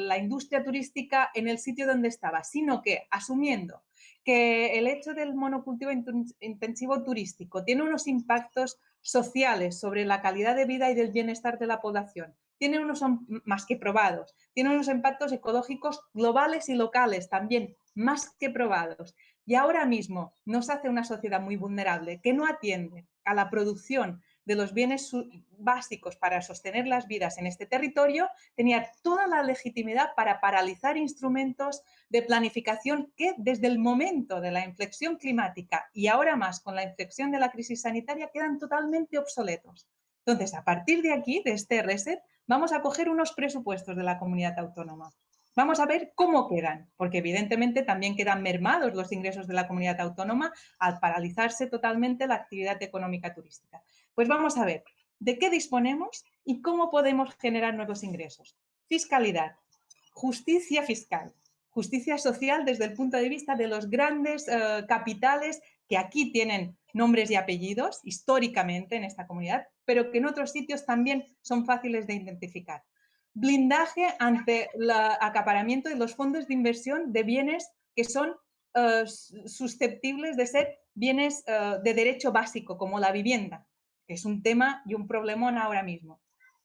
la industria turística en el sitio donde estaba, sino que asumiendo que el hecho del monocultivo intensivo turístico tiene unos impactos sociales sobre la calidad de vida y del bienestar de la población, tiene unos más que probados, tiene unos impactos ecológicos globales y locales también más que probados. Y ahora mismo nos hace una sociedad muy vulnerable que no atiende a la producción de los bienes básicos para sostener las vidas en este territorio, tenía toda la legitimidad para paralizar instrumentos de planificación que desde el momento de la inflexión climática y ahora más con la inflexión de la crisis sanitaria quedan totalmente obsoletos. Entonces, a partir de aquí, de este reset, vamos a coger unos presupuestos de la comunidad autónoma. Vamos a ver cómo quedan, porque evidentemente también quedan mermados los ingresos de la comunidad autónoma al paralizarse totalmente la actividad económica turística. Pues vamos a ver de qué disponemos y cómo podemos generar nuevos ingresos. Fiscalidad, justicia fiscal, justicia social desde el punto de vista de los grandes eh, capitales que aquí tienen nombres y apellidos históricamente en esta comunidad, pero que en otros sitios también son fáciles de identificar. Blindaje ante el acaparamiento de los fondos de inversión de bienes que son eh, susceptibles de ser bienes eh, de derecho básico, como la vivienda, que es un tema y un problemón ahora mismo.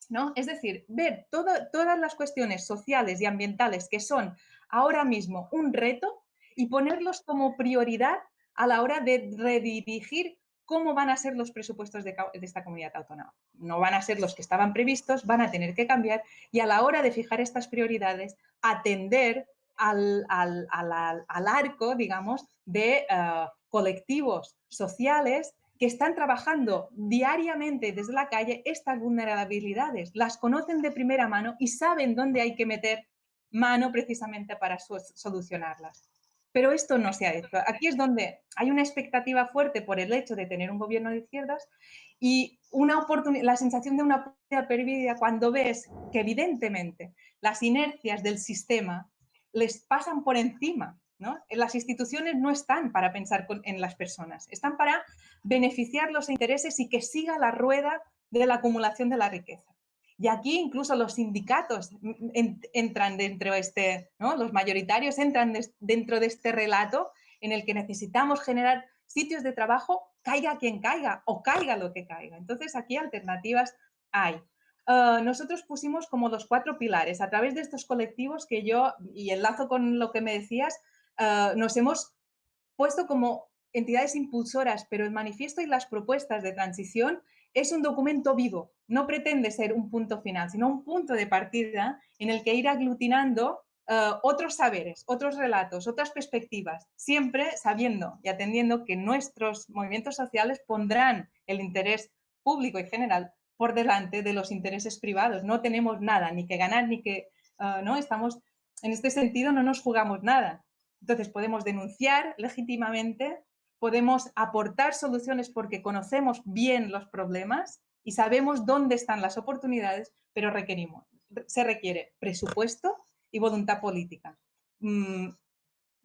¿no? Es decir, ver todas las cuestiones sociales y ambientales que son ahora mismo un reto y ponerlos como prioridad a la hora de redirigir cómo van a ser los presupuestos de, esta comunidad autónoma. No van a ser los que estaban previstos, van a tener que cambiar y a la hora de fijar estas prioridades, atender al, arco, digamos, de eh, colectivos sociales que están trabajando diariamente desde la calle estas vulnerabilidades, las conocen de primera mano y saben dónde hay que meter mano precisamente para solucionarlas. Pero esto no se ha hecho. Aquí es donde hay una expectativa fuerte por el hecho de tener un gobierno de izquierdas y una la sensación de una oportunidad perdida cuando ves que evidentemente las inercias del sistema les pasan por encima. ¿no? Las instituciones no están para pensar en las personas, están para beneficiar los intereses y que siga la rueda de la acumulación de la riqueza. Y aquí incluso los sindicatos entran dentro de este, ¿no? los mayoritarios entran dentro de este relato en el que necesitamos generar sitios de trabajo, caiga quien caiga o caiga lo que caiga. Entonces aquí alternativas hay. Ah, nosotros pusimos como los cuatro pilares a través de estos colectivos que yo, y enlazo con lo que me decías, ah, nos hemos puesto como entidades impulsoras, pero el manifiesto y las propuestas de transición es un documento vivo, no pretende ser un punto final, sino un punto de partida en el que ir aglutinando eh, otros saberes, otros relatos, otras perspectivas, siempre sabiendo y atendiendo que nuestros movimientos sociales pondrán el interés público y general por delante de los intereses privados. No tenemos nada, ni que ganar, ni que... Eh, no estamos, en este sentido no nos jugamos nada. Entonces podemos denunciar legítimamente podemos aportar soluciones porque conocemos bien los problemas y sabemos dónde están las oportunidades, pero requerimos, se requiere presupuesto y voluntad política. Mm,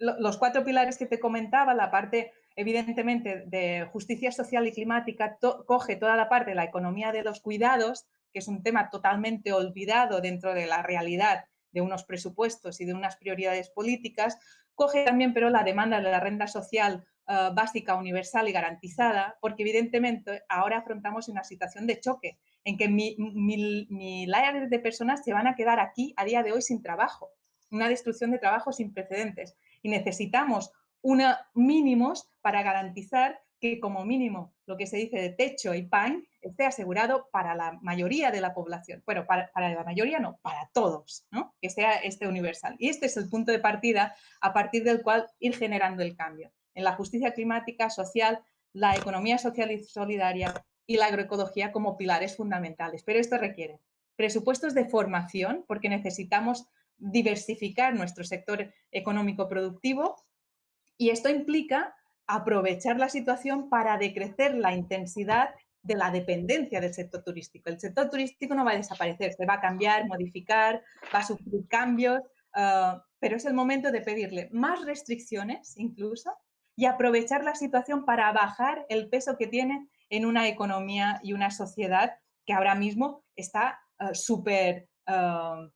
los cuatro pilares que te comentaba, la parte evidentemente, de justicia social y climática, coge toda la parte de la economía de los cuidados, que es un tema totalmente olvidado dentro de la realidad de unos presupuestos y de unas prioridades políticas, coge también pero la demanda de la renta social eh, básica, universal y garantizada, porque evidentemente ahora afrontamos una situación de choque en que miles de personas se van a quedar aquí a día de hoy sin trabajo, una destrucción de trabajo sin precedentes y necesitamos una mínimos para garantizar que como mínimo lo que se dice de techo y pan esté asegurado para la mayoría de la población. Bueno, para, la mayoría no, para todos, ¿no? que sea este universal. Y este es el punto de partida a partir del cual ir generando el cambio. En la justicia climática, social, la economía social y solidaria y la agroecología como pilares fundamentales. Pero esto requiere presupuestos de formación, porque necesitamos diversificar nuestro sector económico productivo y esto implica aprovechar la situación para decrecer la intensidad de la dependencia del sector turístico. El sector turístico no va a desaparecer, se va a cambiar, modificar, va a sufrir cambios, ah, pero es el momento de pedirle más restricciones incluso y aprovechar la situación para bajar el peso que tiene en una economía y una sociedad que ahora mismo está ah, súper ah,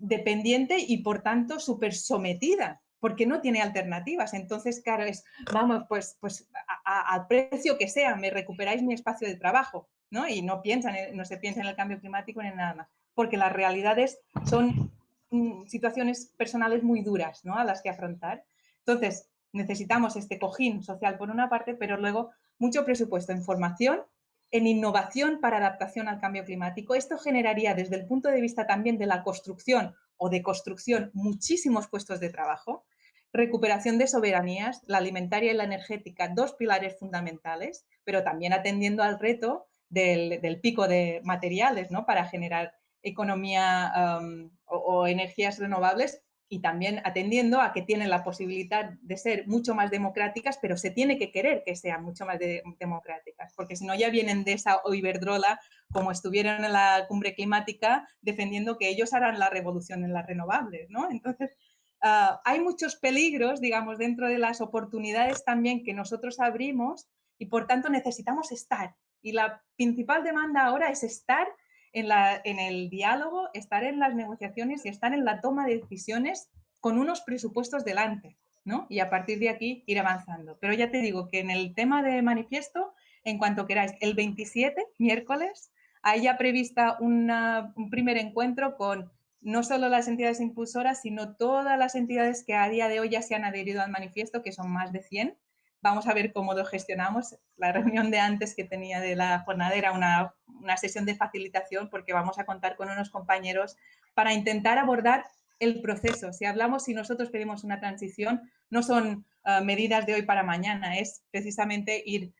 dependiente y por tanto súper sometida porque no tiene alternativas. Entonces, claro, es, vamos, pues, pues al precio que sea, me recuperáis mi espacio de trabajo, ¿no? Y no, piensan, no se piensa en el cambio climático ni en nada más, porque las realidades son mm, situaciones personales muy duras, ¿no? A las que afrontar. Entonces, necesitamos este cojín social por una parte, pero luego mucho presupuesto en formación, en innovación para adaptación al cambio climático. Esto generaría desde el punto de vista también de la construcción o de construcción muchísimos puestos de trabajo, recuperación de soberanías, la alimentaria y la energética, dos pilares fundamentales, pero también atendiendo al reto del, pico de materiales ¿no? para generar economía o, energías renovables y también atendiendo a que tienen la posibilidad de ser mucho más democráticas, pero se tiene que querer que sean mucho más democráticas, porque si no ya vienen de esa Iberdrola, como estuvieron en la cumbre climática, defendiendo que ellos harán la revolución en las renovables, ¿no? Entonces, Ah, hay muchos peligros, digamos, dentro de las oportunidades también que nosotros abrimos y por tanto necesitamos estar. Y la principal demanda ahora es estar en, el diálogo, estar en las negociaciones y estar en la toma de decisiones con unos presupuestos delante, ¿no? Y a partir de aquí ir avanzando. Pero ya te digo que en el tema de manifiesto, en cuanto queráis, el 27, miércoles, hay ya prevista un primer encuentro con no solo las entidades impulsoras, sino todas las entidades que a día de hoy ya se han adherido al manifiesto, que son más de 100. Vamos a ver cómo lo gestionamos. La reunión de antes que tenía de la jornada era una, sesión de facilitación porque vamos a contar con unos compañeros para intentar abordar el proceso. Si hablamos, si nosotros pedimos una transición, no son ah, medidas de hoy para mañana, es precisamente ir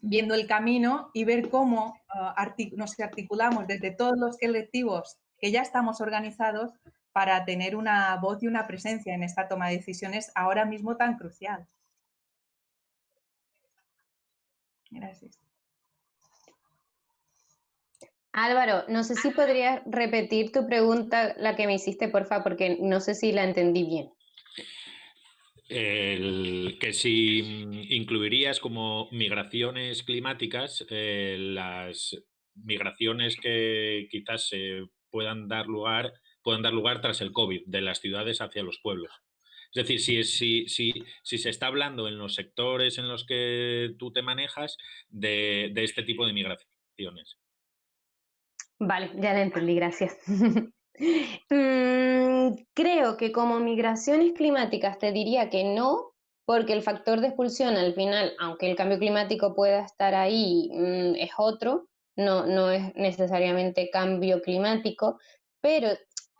viendo el camino y ver cómo uh, nos articulamos desde todos los colectivos que ya estamos organizados para tener una voz y una presencia en esta toma de decisiones ahora mismo tan crucial. Gracias. Álvaro, no sé si podrías repetir tu pregunta, la que me hiciste, por favor, porque no sé si la entendí bien. que si incluirías como migraciones climáticas eh, las migraciones que quizás se puedan dar lugar, puedan dar lugar tras el COVID, de las ciudades hacia los pueblos. Es decir, si, se está hablando en los sectores en los que tú te manejas de, este tipo de migraciones. Vale, ya la entendí, gracias. Mm, creo que como migraciones climáticas te diría que no, porque el factor de expulsión al final, aunque el cambio climático pueda estar ahí, mm, es otro, no, no es necesariamente cambio climático, pero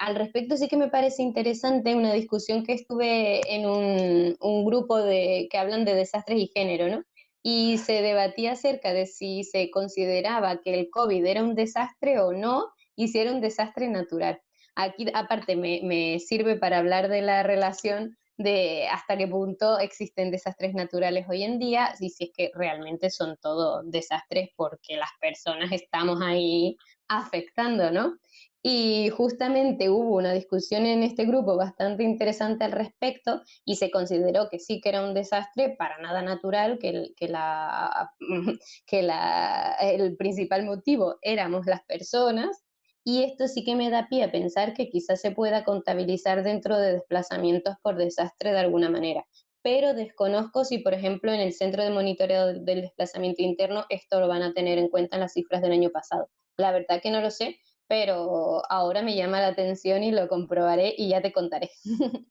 al respecto sí que me parece interesante una discusión que estuve en un, grupo de, que hablan de desastres y género, ¿no? Y se debatía acerca de si se consideraba que el COVID era un desastre o no, y si era un desastre natural. Aquí, aparte, me, me sirve para hablar de la relación de hasta qué punto existen desastres naturales hoy en día y si es que realmente son todos desastres porque las personas estamos ahí afectando, ¿no? Y justamente hubo una discusión en este grupo bastante interesante al respecto y se consideró que sí que era un desastre para nada natural, que, que, la, que la, el principal motivo éramos las personas y esto sí que me da pie a pensar que quizás se pueda contabilizar dentro de desplazamientos por desastre de alguna manera. Pero desconozco si, por ejemplo, en el Centro de Monitoreo del Desplazamiento Interno esto lo van a tener en cuenta en las cifras del año pasado. La verdad que no lo sé, pero ahora me llama la atención y lo comprobaré y ya te contaré.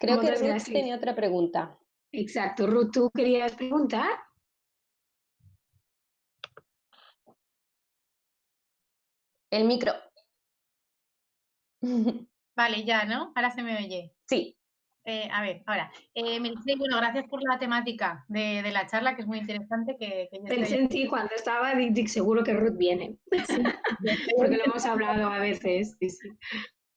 Creo que Ruth tenía otra pregunta. Exacto, Ruth, ¿tú querías preguntar? El micro. Vale, ya, ¿no? Ahora se me oye. Sí. Eh, a ver, ahora, eh, bueno, gracias por la temática de, la charla, que es muy interesante. Que, Pensé en ti cuando estaba, Dick, seguro que Ruth viene, porque lo hemos hablado a veces.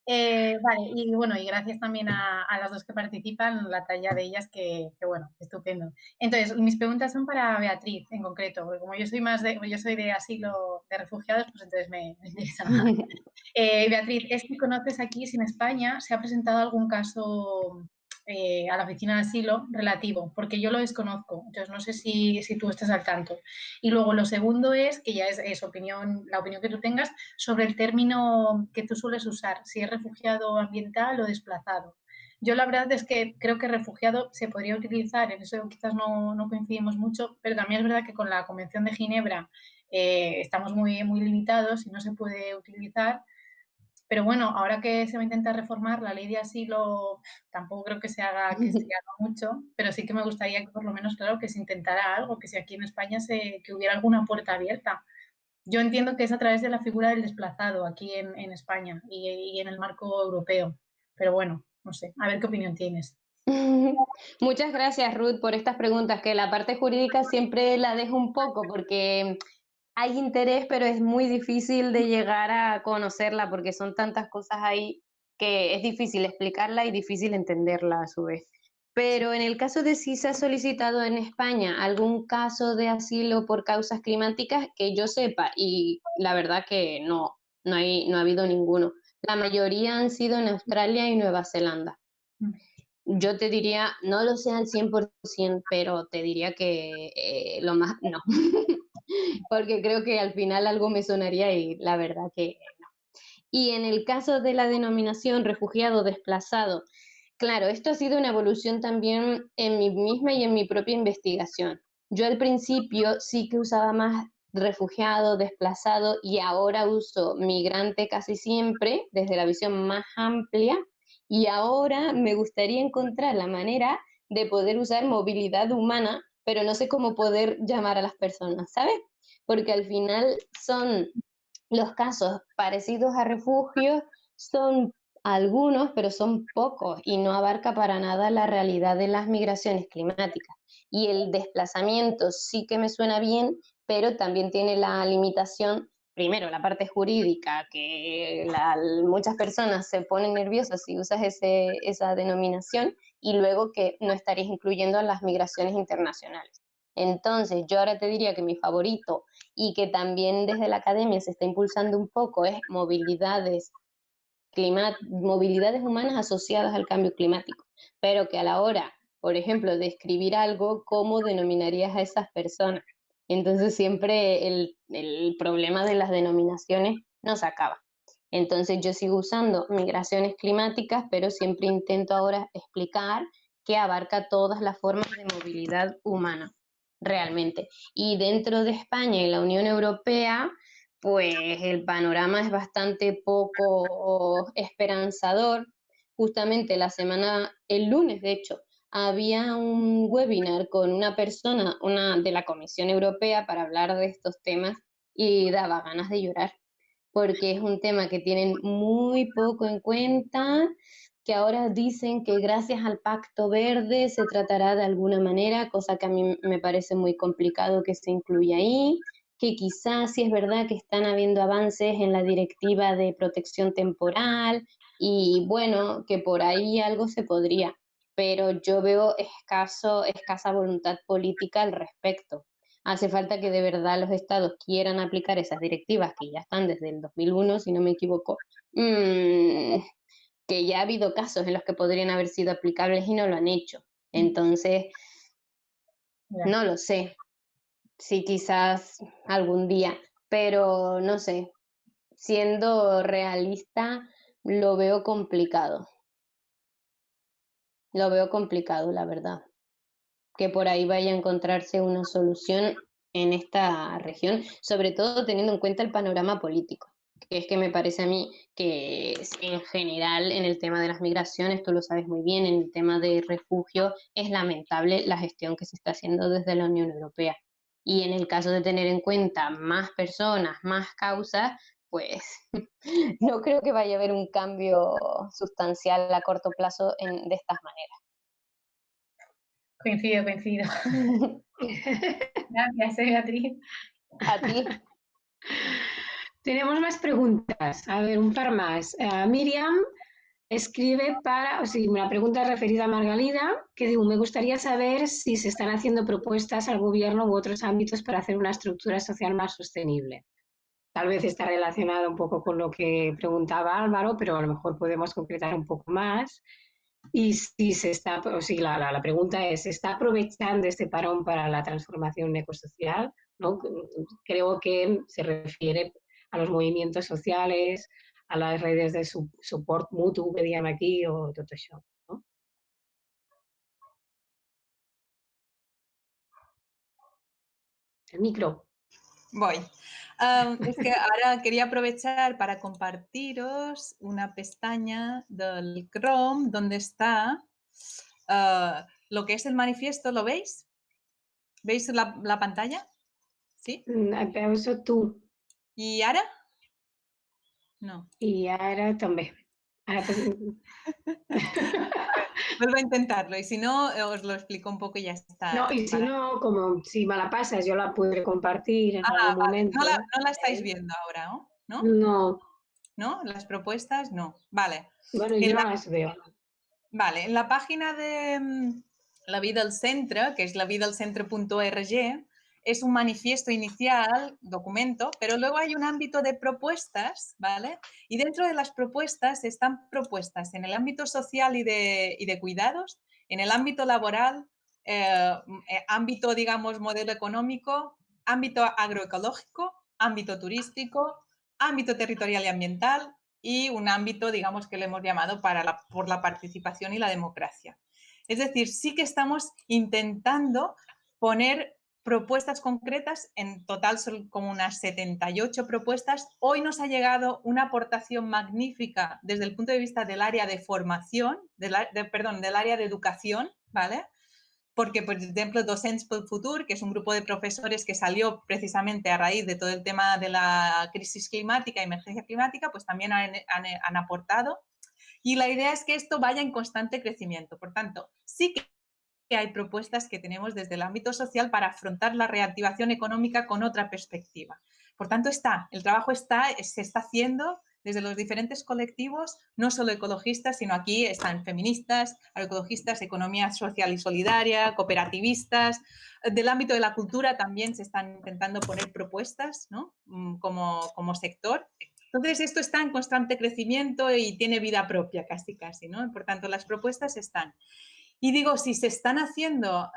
Eh, vale, y bueno, y gracias también a, las dos que participan, la talla de ellas, que, bueno, estupendo. Entonces, mis preguntas son para Beatriz en concreto, porque como yo soy más de, yo soy de asilo de refugiados, pues entonces me, me interesa más. Beatriz, es que conoces aquí si en España se ha presentado algún caso eh, a la oficina de asilo relativo, porque yo lo desconozco, entonces no sé si, si, tú estás al tanto. Y luego lo segundo es, que ya es, opinión, la opinión que tú tengas, sobre el término que tú sueles usar, si es refugiado ambiental o desplazado. Yo la verdad es que creo que refugiado se podría utilizar, en eso quizás no, no coincidimos mucho, pero también es verdad que con la Convención de Ginebra eh, estamos muy, muy limitados y no se puede utilizar. Pero bueno, ahora que se va a intentar reformar la ley de asilo, tampoco creo que se haga, que se haga mucho, pero sí que me gustaría que por lo menos, claro, que se intentara algo, que si aquí en España se, que hubiera alguna puerta abierta. Yo entiendo que es a través de la figura del desplazado aquí en, en España y, y en el marco europeo. Pero bueno, no sé, a ver qué opinión tienes. Muchas gracias, Ruth, por estas preguntas, que la parte jurídica siempre la dejo un poco porque hay interés, pero es muy difícil de llegar a conocerla porque son tantas cosas ahí que es difícil explicarla y difícil entenderla a su vez. Pero en el caso de si se ha solicitado en España algún caso de asilo por causas climáticas, que yo sepa, y la verdad que no, no, hay, no ha habido ninguno. La mayoría han sido en Australia y Nueva Zelanda. Mm. Yo te diría, no lo sé al 100%, pero te diría que eh, lo más, no. porque creo que al final algo me sonaría y la verdad que no. Y en el caso de la denominación refugiado desplazado, claro, esto ha sido una evolución también en mí misma y en mi propia investigación. Yo al principio sí que usaba más refugiado, desplazado y ahora uso migrante casi siempre desde la visión más amplia y ahora me gustaría encontrar la manera de poder usar movilidad humana pero no sé cómo poder llamar a las personas, ¿sabes? Porque al final son los casos parecidos a refugios, son algunos, pero son pocos y no abarca para nada la realidad de las migraciones climáticas. Y el desplazamiento sí que me suena bien, pero también tiene la limitación, primero, la parte jurídica, que muchas personas se ponen nerviosas si usas ese, esa denominación, y luego que no estarías incluyendo las migraciones internacionales. Entonces, yo ahora te diría que mi favorito y que también desde la academia se está impulsando un poco es movilidades, movilidades humanas asociadas al cambio climático, pero que a la hora, por ejemplo, de escribir algo, ¿cómo denominarías a esas personas? Entonces siempre el, el problema de las denominaciones no se acaba. Entonces yo sigo usando migraciones climáticas, pero siempre intento ahora explicar que abarca todas las formas de movilidad humana, realmente. Y dentro de España y la Unión Europea, pues el panorama es bastante poco esperanzador. Justamente la semana, el lunes de hecho, había un webinar con una persona, una de la Comisión Europea para hablar de estos temas y daba ganas de llorar porque es un tema que tienen muy poco en cuenta, que ahora dicen que gracias al Pacto Verde se tratará de alguna manera, cosa que a mí me parece muy complicado que se incluya ahí, que quizás sí es verdad que están habiendo avances en la directiva de protección temporal y bueno, que por ahí algo se podría, pero yo veo escaso, escasa voluntad política al respecto. Hace falta que de verdad los estados quieran aplicar esas directivas que ya están desde el 2001, si no me equivoco, mm, que ya ha habido casos en los que podrían haber sido aplicables y no lo han hecho. Entonces, no lo sé. Sí, quizás algún día, pero no sé. Siendo realista, lo veo complicado. Lo veo complicado, la verdad. Que por ahí vaya a encontrarse una solución en esta región, sobre todo teniendo en cuenta el panorama político que es que me parece a mí que en general en el tema de las migraciones, tú lo sabes muy bien, en el tema de refugio es lamentable la gestión que se está haciendo desde la Unión Europea. Y en el caso de tener en cuenta más personas, más causas, pues no creo que vaya a haber un cambio sustancial a corto plazo de estas maneras. Coincido, coincido. Gracias, Beatriz. A ti. Tenemos más preguntas. A ver, un par más. Eh, Miriam escribe para, o sea, una pregunta referida a Margalida, que digo, me gustaría saber si se están haciendo propuestas al gobierno u otros ámbitos para hacer una estructura social más sostenible. Tal vez está relacionado un poco con lo que preguntaba Álvaro, pero a lo mejor podemos concretar un poco más. Y si se está, o si la, la, la pregunta es, ¿se está aprovechando este parón para la transformación ecosocial? ¿No? Creo que se refiere a los movimientos sociales, a las redes de su, support mutuo que digan aquí o todo eso. El micro. Voy. Um, es que ahora quería aprovechar para compartiros una pestaña del Chrome donde está uh, lo que es el manifiesto. ¿Lo veis? ¿Veis la, la pantalla? ¿Sí? Mm, tú. ¿Y ara? No. Y ara també. Ara Vuelvo a intentarlo y si no, os lo explico un poco y ya está. No, y si no, como si me la pasas, yo la podré compartir en ah, algún momento. No la, no la, estáis viendo ahora, ¿no? No. ¿No? Las propuestas, no. Vale. Bueno, yo la... las veo. Vale, en la página de mm, La Vida al Centre, que es lavidalcentre.org, es un manifiesto inicial, documento, pero luego hay un ámbito de propuestas, ¿vale? Y dentro de las propuestas están propuestas en el ámbito social y de, y de cuidados, en el ámbito laboral, eh, eh, ámbito, digamos, modelo económico, ámbito agroecológico, ámbito turístico, ámbito territorial y ambiental y un ámbito, digamos, que le hemos llamado para por la participación y la democracia. Es decir, sí que estamos intentando poner propuestas concretas, en total son como unas 78 propuestas. Hoy nos ha llegado una aportación magnífica desde el punto de vista del área de formación, de perdón, del área de educación, ¿vale? Porque, por ejemplo, Docents por Futur, que es un grupo de profesores que salió precisamente a raíz de todo el tema de la crisis climática, emergencia climática, pues también han, han aportado. Y la idea es que esto vaya en constante crecimiento. Por tanto, sí que que hay propuestas que tenemos desde el ámbito social para afrontar la reactivación económica con otra perspectiva. Por tanto, está, el trabajo está, se está haciendo desde los diferentes colectivos, no solo ecologistas, sino aquí están feministas, agroecologistas, economía social y solidaria, cooperativistas. Del ámbito de la cultura también se están intentando poner propuestas ¿no? Mm, como, como sector. Entonces, esto está en constante crecimiento y tiene vida propia casi, casi. ¿no? Por tanto, las propuestas están. Y digo, si se están haciendo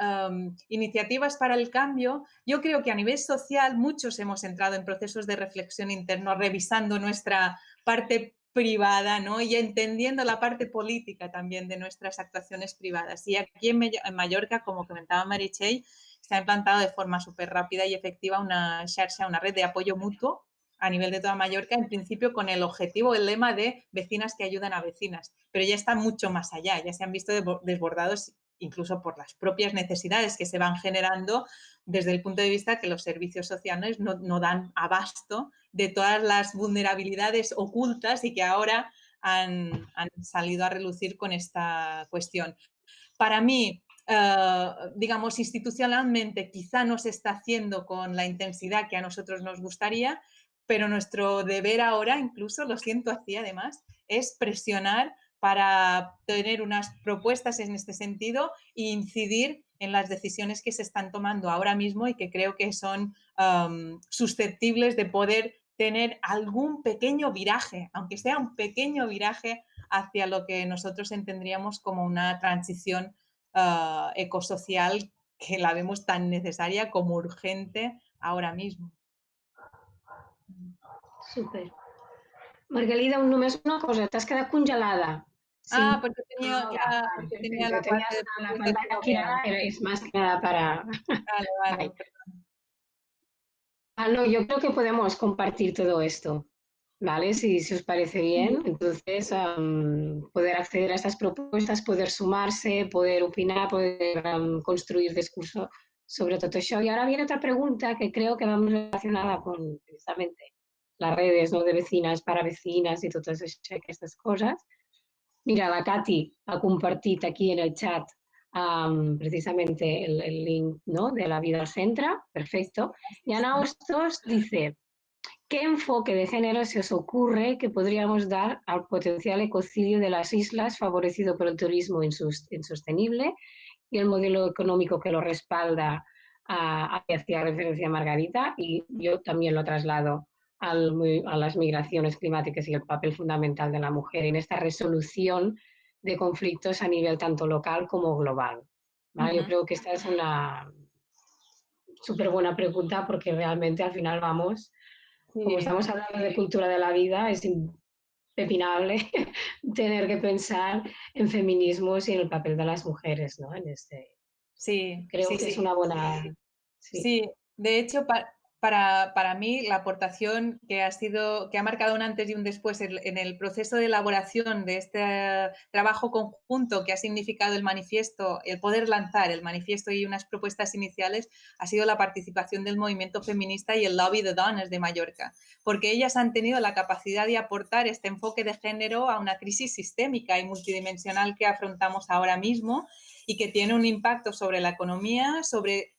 iniciativas para el cambio, yo creo que a nivel social muchos hemos entrado en procesos de reflexión interno, revisando nuestra parte privada ¿no? y entendiendo la parte política también de nuestras actuaciones privadas. Y aquí en, Mallorca, como comentaba Marichey, se ha implantado de forma súper rápida y efectiva una una red de apoyo mutuo a nivel de toda Mallorca, en principio con el objetivo, el lema de vecinas que ayudan a vecinas, pero ya está mucho más allá, ya se han visto desbordados incluso por las propias necesidades que se van generando desde el punto de vista que los servicios sociales no, dan abasto de todas las vulnerabilidades ocultas y que ahora han, salido a relucir con esta cuestión. Para mí, eh, digamos, institucionalmente quizá no se está haciendo con la intensidad que a nosotros nos gustaría, pero nuestro deber ahora, incluso, lo siento así además, es presionar para tener unas propuestas en este sentido e incidir en las decisiones que se están tomando ahora mismo y que creo que son susceptibles de poder tener algún pequeño viraje, aunque sea un pequeño viraje hacia lo que nosotros entendríamos como una transición ah, ecosocial que la vemos tan necesaria como urgente ahora mismo. Súper. Margalida, només una cosa, t'has quedat congelada. Ah, porque tenía, ah, la, porque tenía la, parte la pantalla es más que nada para... Vale, vale, Ah, no, yo creo que podemos compartir todo esto, ¿vale? Si, os parece bien, entonces poder acceder a estas propuestas, poder sumarse, poder opinar, poder construir discurso sobre todo eso. Y ahora viene otra pregunta que creo que va muy relacionada con precisamente las redes ¿no? de vecinas para vecinas y todas estas cosas. Mira, la Katy ha compartido aquí en el chat precisamente el, link ¿no? de la vida al perfecto. Y Ana Hostos dice, ¿qué enfoque de género se os ocurre que podríamos dar al potencial ecocidio de las islas favorecido por el turismo insostenible y el modelo económico que lo respalda a, que hacía referencia Margarita y yo también lo traslado al, a las migraciones climáticas y el papel fundamental de la mujer en esta resolución de conflictos a nivel tanto local como global. Yo creo que esta es una súper buena pregunta porque realmente al final vamos, como estamos hablando de cultura de la vida, es impepinable tener que pensar en feminismos y en el papel de las mujeres, ¿no? En este, sí, creo que es una buena... Sí, de hecho, para, para, mí la aportación que ha sido, que ha marcado un antes y un después en, el proceso de elaboración de este trabajo conjunto que ha significado el manifiesto, el poder lanzar el manifiesto y unas propuestas iniciales, ha sido la participación del movimiento feminista y el lobby de dones de Mallorca, porque ellas han tenido la capacidad de aportar este enfoque de género a una crisis sistémica y multidimensional que afrontamos ahora mismo y que tiene un impacto sobre la economía, sobre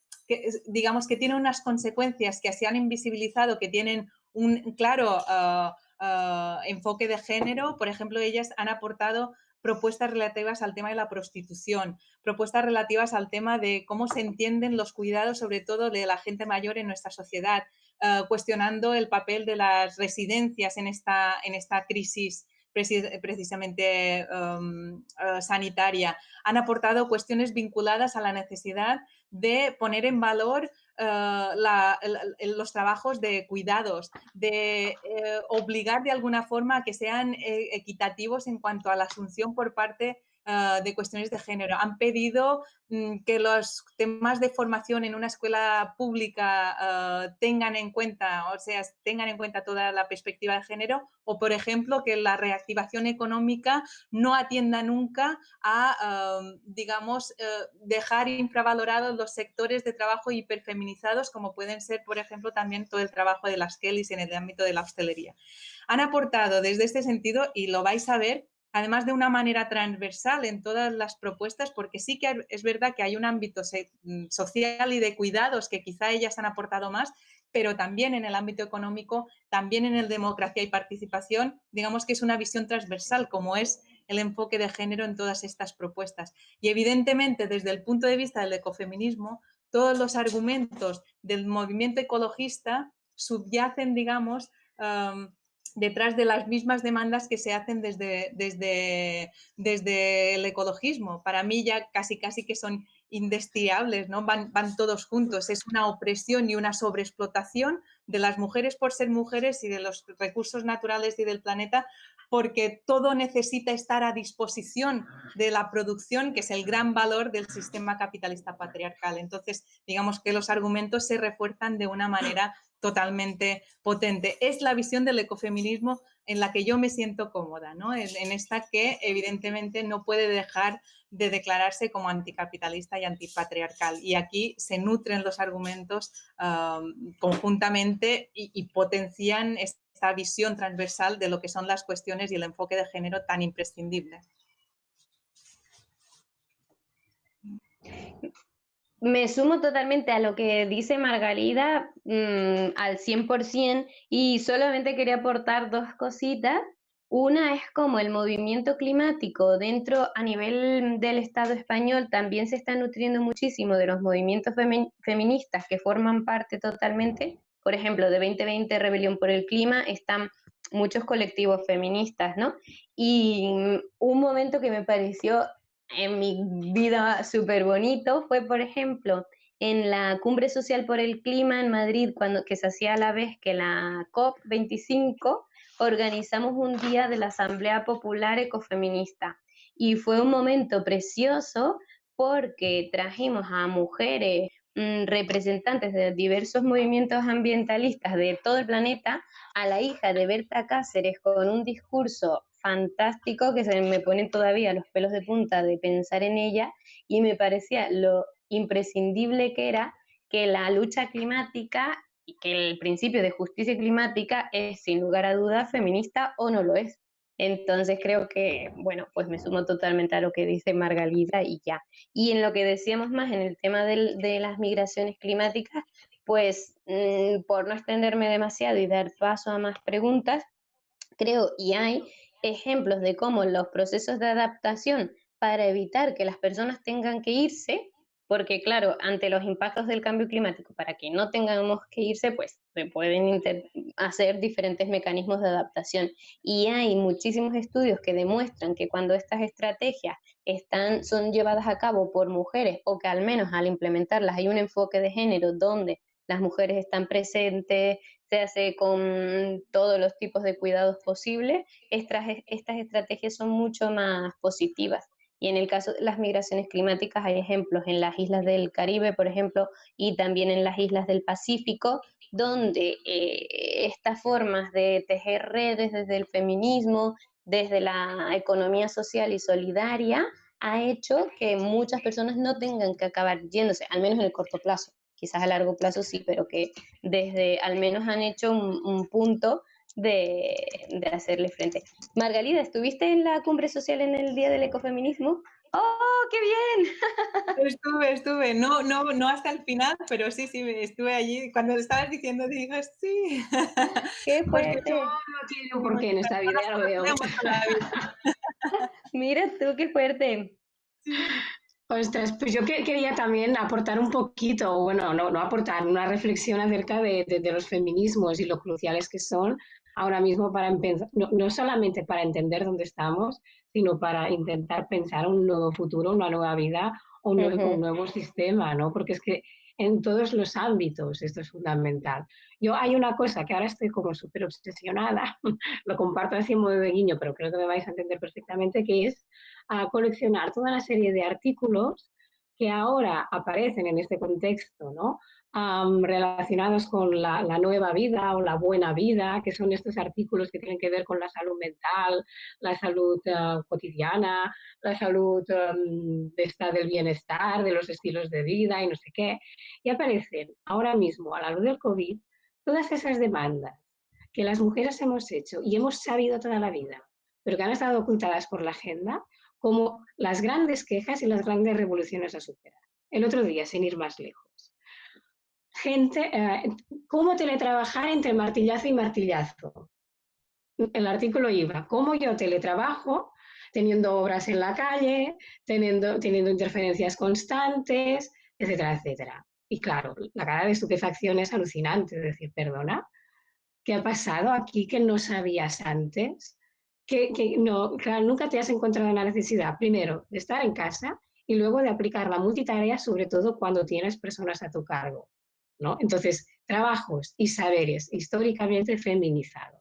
digamos que tiene unas consecuencias que se han invisibilizado, que tienen un claro ah, ah, enfoque de género. Por ejemplo, ellas han aportado propuestas relativas al tema de la prostitución, propuestas relativas al tema de cómo se entienden los cuidados, sobre todo de la gente mayor en nuestra sociedad, ah, cuestionando el papel de las residencias en esta, en esta crisis precisamente um, sanitaria. Han aportado cuestiones vinculadas a la necesidad de poner en valor eh, los trabajos de cuidados, de eh, obligar de alguna forma a que sean eh, equitativos en cuanto a la asunción por parte Ah, de cuestiones de género. Han pedido mm, que los temas de formación en una escuela pública ah, tengan en cuenta, o sea, tengan en cuenta toda la perspectiva de género, o por ejemplo, que la reactivación económica no atienda nunca a, ah, digamos, eh, dejar infravalorados los sectores de trabajo hiperfeminizados, como pueden ser, por ejemplo, también todo el trabajo de las Kellys en el ámbito de la hostelería. Han aportado desde este sentido, y lo vais a ver, además de una manera transversal en todas las propuestas, porque sí que es verdad que hay un ámbito mm, social y de cuidados que quizá ellas han aportado más, pero también en el ámbito económico, también en el democracia y participación, digamos que es una visión transversal, como es el enfoque de género en todas estas propuestas. Y evidentemente, desde el punto de vista del ecofeminismo, todos los argumentos del movimiento ecologista subyacen, digamos, detrás de las mismas demandas que se hacen desde, desde, desde el ecologismo. Para mí ya casi casi que son indestiables, ¿no? Van, van todos juntos. Es una opresión y una sobreexplotación de las mujeres por ser mujeres y de los recursos naturales y del planeta porque todo necesita estar a disposición de la producción, que es el gran valor del sistema capitalista patriarcal. Entonces, digamos que los argumentos se refuerzan de una manera totalmente potente. Es la visión del ecofeminismo en la que yo me siento cómoda, ¿no? en, esta que evidentemente no puede dejar de declararse como anticapitalista y antipatriarcal. Y aquí se nutren los argumentos conjuntamente y, y potencian esta visión transversal de lo que son las cuestiones y el enfoque de género tan imprescindible. Me sumo totalmente a lo que dice Margarida mm, al 100% y solamente quería aportar dos cositas. Una es como el movimiento climático dentro a nivel del Estado español también se está nutriendo muchísimo de los movimientos feministas que forman parte totalmente. Por ejemplo, de 2020 Rebelión por el Clima están muchos colectivos feministas, ¿no? Y un momento que me pareció en mi vida súper bonito fue, por ejemplo, en la Cumbre Social por el Clima en Madrid, cuando, que se hacía a la vez que la COP25, organizamos un día de la Asamblea Popular Ecofeminista. Y fue un momento precioso porque trajimos a mujeres mm, representantes de diversos movimientos ambientalistas de todo el planeta, a la hija de Berta Cáceres con un discurso fantástico que se me ponen todavía los pelos de punta de pensar en ella y me parecía lo imprescindible que era que la lucha climática y que el principio de justicia climática es sin lugar a dudas feminista o no lo es. Entonces creo que, bueno, pues me sumo totalmente a lo que dice Margalida y ya. Y en lo que decíamos más en el tema de las migraciones climáticas, pues mm, por no extenderme demasiado y dar paso a más preguntas, creo y hay ejemplos de cómo los procesos de adaptación para evitar que las personas tengan que irse porque claro, ante los impactos del cambio climático, para que no tengamos que irse, pues se pueden hacer diferentes mecanismos de adaptación. Y hay muchísimos estudios que demuestran que cuando estas estrategias están, son llevadas a cabo por mujeres o que al menos al implementarlas hay un enfoque de género donde las mujeres están presentes, se hace con todos los tipos de cuidados posibles, estas, estrategias son mucho más positivas. Y en el caso de las migraciones climáticas hay ejemplos en las islas del Caribe, por ejemplo, y también en las islas del Pacífico, donde eh, estas formas de tejer redes desde el feminismo, desde la economía social y solidaria, ha hecho que muchas personas no tengan que acabar yéndose, al menos en el corto plazo. Quizás a largo plazo sí, pero que desde al menos han hecho un punto de, hacerle frente. Margalida, ¿estuviste en la cumbre social en el Día del Ecofeminismo? ¡Oh, qué bien! Estuve, estuve, no, no, no hasta el final, pero sí, sí, estuve allí. Cuando estabas diciendo, dije, sí. ¡Qué fuerte! no tiene por qué en esta vida, lo veo. Mira tú, qué fuerte. Ostras, pues yo quería también aportar un poquito, bueno, no, no aportar, una reflexión acerca de, de, los feminismos y lo cruciales que son ahora mismo para empezar, no, solamente para entender dónde estamos, sino para intentar pensar un nuevo futuro, una nueva vida, un nuevo, un nuevo sistema, ¿no? Porque es que en todos los ámbitos esto es fundamental. Yo hay una cosa que ahora estoy como súper obsesionada, lo comparto así en modo de guiño, pero creo que me vais a entender perfectamente, que es a coleccionar toda una serie de artículos que ahora aparecen en este contexto, ¿no? relacionados con la, nueva vida o la buena vida, que son estos artículos que tienen que ver con la salud mental, la salud ah, cotidiana, la salud de del bienestar, de los estilos de vida y no sé qué. Y aparecen ahora mismo, a la luz del COVID, todas esas demandas que las mujeres hemos hecho y hemos sabido toda la vida, pero que han estado ocultadas por la agenda, como las grandes quejas y las grandes revoluciones a superar. El otro día, sin ir más lejos gente, eh, cómo teletrabajar entre martillazo y martillazo. El artículo iba, cómo yo teletrabajo teniendo obras en la calle, teniendo, teniendo interferencias constantes, etcétera, etcétera. Y claro, la cara de estupefacción es alucinante, es decir, perdona, ¿qué ha pasado aquí que no sabías antes? Que, no, nunca te has encontrado la necesidad, primero, de estar en casa y luego de aplicar la multitarea, sobre todo cuando tienes personas a tu cargo. Entonces, trabajos y saberes históricamente feminizados.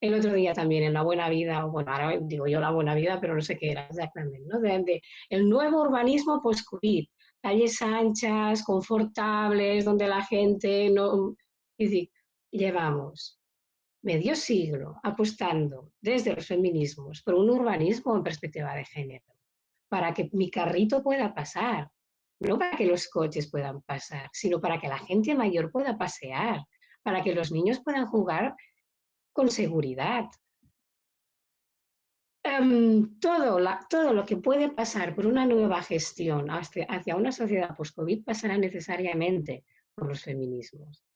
El otro día también en La Buena Vida, bueno, ahora digo yo La Buena Vida, pero no sé qué era exactamente, ¿no? De, el nuevo urbanismo post-COVID, calles anchas, confortables, donde la gente no... Llevamos medio siglo apostando desde los feminismos por un urbanismo en perspectiva de género, para que mi carrito pueda pasar, no para que los coches puedan pasar, sino para que la gente mayor pueda pasear, para que los niños puedan jugar con seguridad. Em, todo, lo que puede pasar por una nueva gestión hacia, hacia una sociedad post-COVID pasará necesariamente por los feminismos.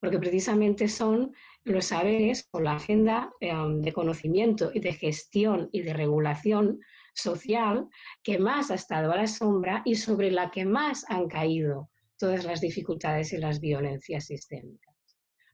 Porque precisamente son los saberes o la agenda em, de conocimiento y de gestión y de regulación social que más ha estado a la sombra y sobre la que más han caído todas las dificultades y las violencias sistémicas.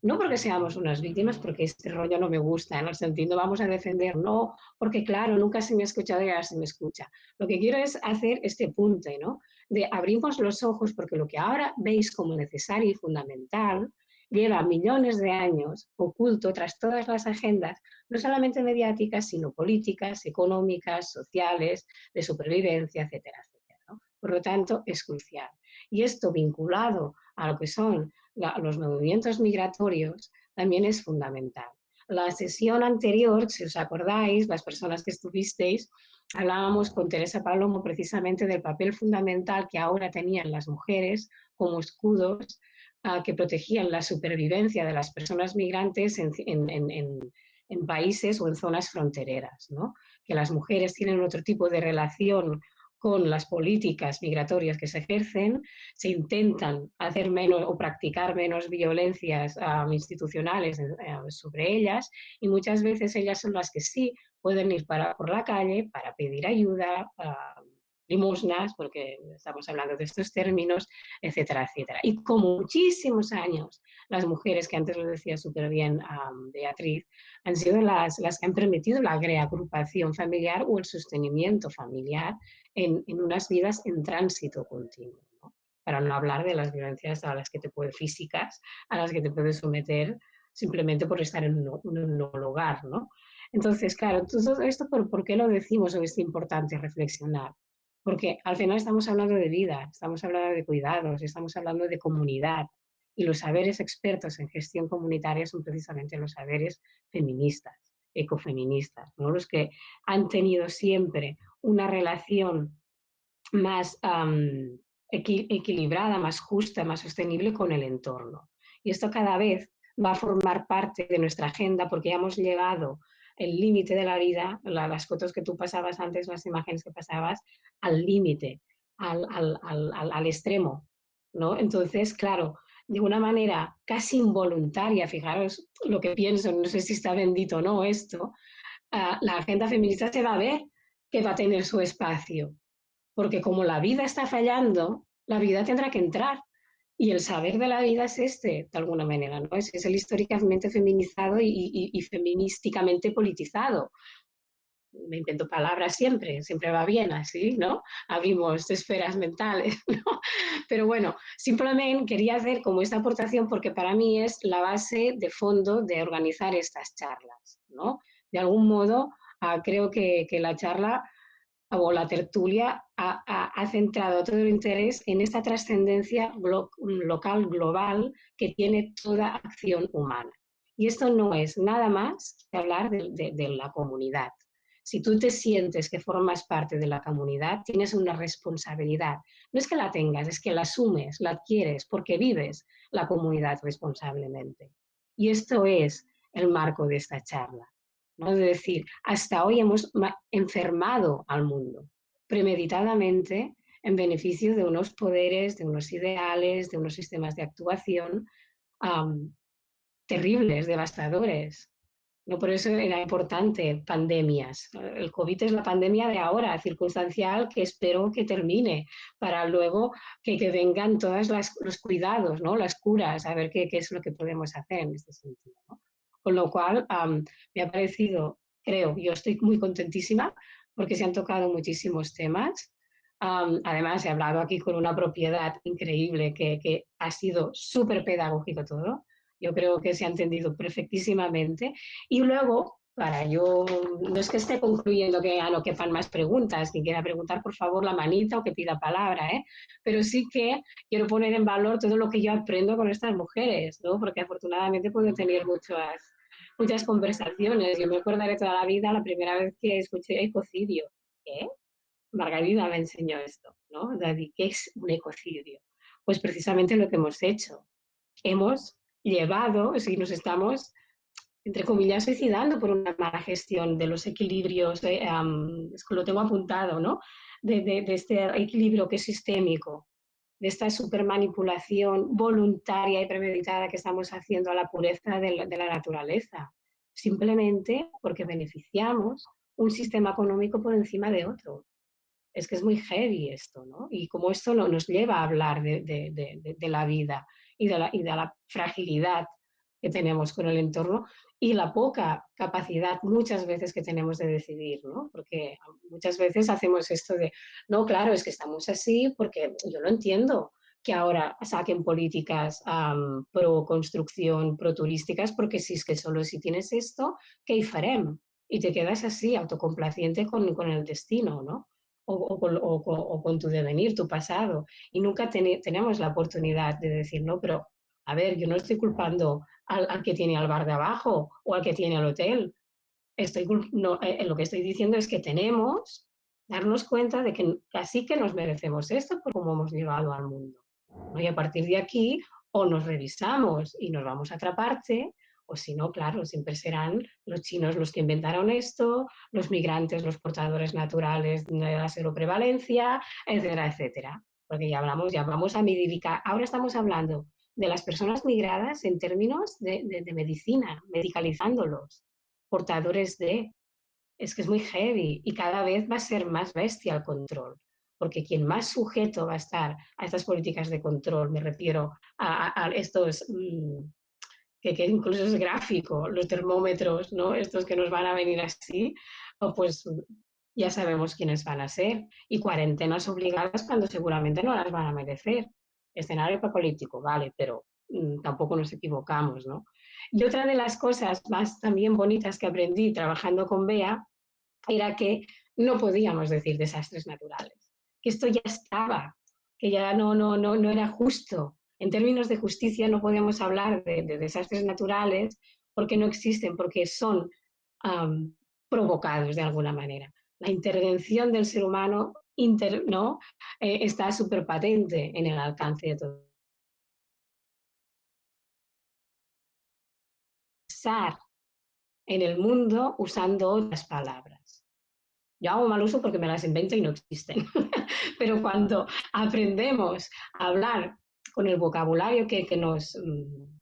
No porque seamos unas víctimas, porque este rollo no me gusta, en el sentido vamos a defender, no, porque claro, nunca se me ha escuchado y ahora se me escucha. Lo que quiero es hacer este punto, ¿no? De abrimos los ojos porque lo que ahora veis como necesario y fundamental lleva millones de años oculto tras todas las agendas, no solamente mediáticas, sino políticas, económicas, sociales, de supervivencia, etcétera, etcétera. Por lo tanto, es crucial. Y esto vinculado a lo que son los movimientos migratorios también es fundamental. La sesión anterior, si os acordáis, las personas que estuvisteis, hablábamos con Teresa Palomo precisamente del papel fundamental que ahora tenían las mujeres como escudos que protegían la supervivencia de las personas migrantes en, países o en zonas frontereras, que las mujeres tienen otro tipo de relación con las políticas migratorias que se ejercen, se intentan hacer menos o practicar menos violencias institucionales eh, sobre ellas y muchas veces ellas son las que sí pueden ir para, por la calle para pedir ayuda, limosnas, porque estamos hablando de estos términos, etcétera, etcétera. Y como muchísimos años, las mujeres, que antes lo decía súper bien Beatriz, han sido las, las que han permitido la reagrupación familiar o el sostenimiento familiar en, en unas vidas en tránsito continuo. Para no hablar de las violencias a las que te puede, físicas, a las que te puedes someter simplemente por estar en un, un, un lugar, ¿no? Entonces, claro, todo esto, ¿por, ¿por qué lo decimos o es importante reflexionar? Porque al final estamos hablando de vida, estamos hablando de cuidados, estamos hablando de comunidad. Y los saberes expertos en gestión comunitaria son precisamente los saberes feministas, ecofeministas, los que han tenido siempre una relación más equilibrada, más justa, más sostenible con el entorno. Y esto cada vez va a formar parte de nuestra agenda porque ya hemos llegado el límite de la vida, las fotos que tú pasabas antes, las imágenes que pasabas, al límite, al, al, al, al, extremo, ¿no? Entonces, claro, de una manera casi involuntaria, fijaros lo que pienso, no sé si está bendito o no esto, uh, la agenda feminista se va a ver que va a tener su espacio, porque como la vida está fallando, la vida tendrá que entrar y el saber de la vida es este, de alguna manera, ¿no? Es, es el históricamente feminizado y, feministicamente politizado. Me invento palabras siempre, siempre va bien así, ¿no? Abrimos esferas mentales, ¿no? Pero bueno, simplemente quería hacer como esta aportación porque para mí es la base de fondo de organizar estas charlas, ¿no? De algún modo, uh, creo que, que la charla o la tertulia ha, centrado todo el interés en esta trascendencia local, global, que tiene toda acción humana. Y esto no es nada más que hablar de, la comunidad. Si tú te sientes que formas parte de la comunidad, tienes una responsabilidad. No es que la tengas, es que la asumes, la adquieres, porque vives la comunidad responsablemente. Y esto es el marco de esta charla. ¿No? Es decir, hasta hoy hemos enfermado al mundo premeditadamente en beneficio de unos poderes, de unos ideales, de unos sistemas de actuación terribles, devastadores. No por eso era importante pandemias. El COVID es la pandemia de ahora, circunstancial, que espero que termine, para luego que, que vengan todos los cuidados, ¿no? las curas, a ver qué, qué, es lo que podemos hacer en este sentido. Con lo cual, me ha parecido, creo, yo estoy muy contentísima porque se han tocado muchísimos temas. además, he hablado aquí con una propiedad increíble que, que ha sido súper pedagógico todo. Yo creo que se ha entendido perfectísimamente. Y luego, para yo, no es que esté concluyendo que a no quepan más preguntas, quien quiera preguntar, por favor, la manita o que pida palabra, ¿eh? pero sí que quiero poner en valor todo lo que yo aprendo con estas mujeres, ¿no? porque afortunadamente puedo tener muchas, muchas conversaciones. Yo me acordaré toda la vida la primera vez que escuché ecocidio. ¿Qué? Margarida me enseñó esto, ¿no? ¿qué es un ecocidio? Pues precisamente lo que hemos hecho. Hemos llevado, si nos estamos, entre comillas, suicidando por una mala gestión de los equilibrios, es que lo tengo apuntado, ¿no? De, de, de, este equilibrio que es sistémico, de esta supermanipulación voluntaria y premeditada que estamos haciendo a la pureza de la, naturaleza, simplemente porque beneficiamos un sistema económico por encima de otro. Es que es muy heavy esto, ¿no? Y como esto no, nos lleva a hablar de, la vida y de la fragilidad que tenemos con el entorno y la poca capacidad muchas veces que tenemos de decidir, ¿no? Porque muchas veces hacemos esto de, no, claro, es que estamos así porque yo lo entiendo, que ahora saquen políticas pro construcción, pro turísticas, porque si es que solo si tienes esto, ¿qué farem? Y te quedas así, autocomplaciente con, con el destino, ¿no? O, con tu devenir, tu pasado. Y nunca tenemos la oportunidad de decir, no, pero a ver, yo no estoy culpando al, al, que tiene al bar de abajo o al que tiene el hotel. Estoy, no, eh, lo que estoy diciendo es que tenemos darnos cuenta de que casi que nos merecemos esto por cómo hemos llegado al mundo. Y a partir de aquí, o nos revisamos y nos vamos a otra parte, o si no, claro, siempre serán los chinos los que inventaron esto, los migrantes, los portadores naturales de la seroprevalencia, etcétera, etcétera. Porque ya hablamos, ya vamos a medicar. Ahora estamos hablando de las personas migradas en términos de, de, medicina, medicalizándolos, portadores de. Es que es muy heavy y cada vez va a ser más bestia el control porque quien más sujeto va a estar a estas políticas de control, me refiero a, estos, mmm, que, que, incluso es gráfico, los termómetros, ¿no? estos que nos van a venir así, pues ya sabemos quiénes van a ser. Y cuarentenas obligadas cuando seguramente no las van a merecer. Escenario político, vale, pero mmm, tampoco nos equivocamos, ¿no? Y otra de las cosas más también bonitas que aprendí trabajando con Bea era que no podíamos decir desastres naturales que esto ya estaba, que ya no, no, no, no era justo. En términos de justicia no podemos hablar de, de desastres naturales porque no existen, porque son provocados de alguna manera. La intervención del ser humano inter, ¿no? Eh, está súper patente en el alcance de todo. en el mundo usando otras palabras. Yo hago mal uso porque me las invento y no existen. Pero cuando aprendemos a hablar con el vocabulario que, que nos mm,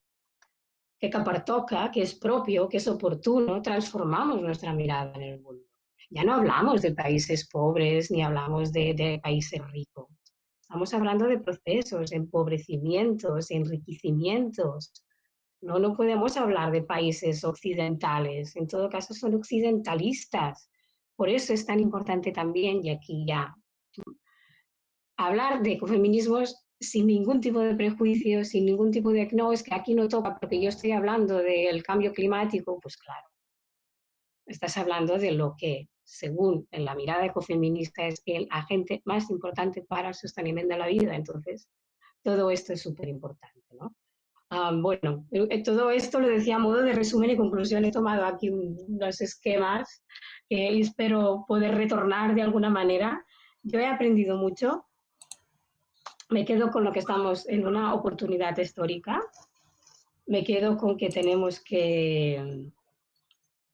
que capartoca, que es propio, que es oportuno, transformamos nuestra mirada en el mundo. Ya no hablamos de países pobres ni hablamos de, países ricos. Estamos hablando de procesos, empobrecimientos, enriquecimientos. No, no podemos hablar de países occidentales. En todo caso, son occidentalistas por eso es tan importante también, y aquí ya, hablar de ecofeminismos sin ningún tipo de prejuicio, sin ningún tipo de, no, es que aquí no toca porque yo estoy hablando del cambio climático, pues claro, estás hablando de lo que, según en la mirada ecofeminista, es el agente más importante para el sostenimiento de la vida. Entonces, todo esto es súper importante, ¿no? Um, bueno, eh, todo esto lo decía a modo de resumen y conclusión. He tomado aquí unos esquemas que espero poder retornar de alguna manera. Yo he aprendido mucho. Me quedo con lo que estamos en una oportunidad histórica. Me quedo con que tenemos que,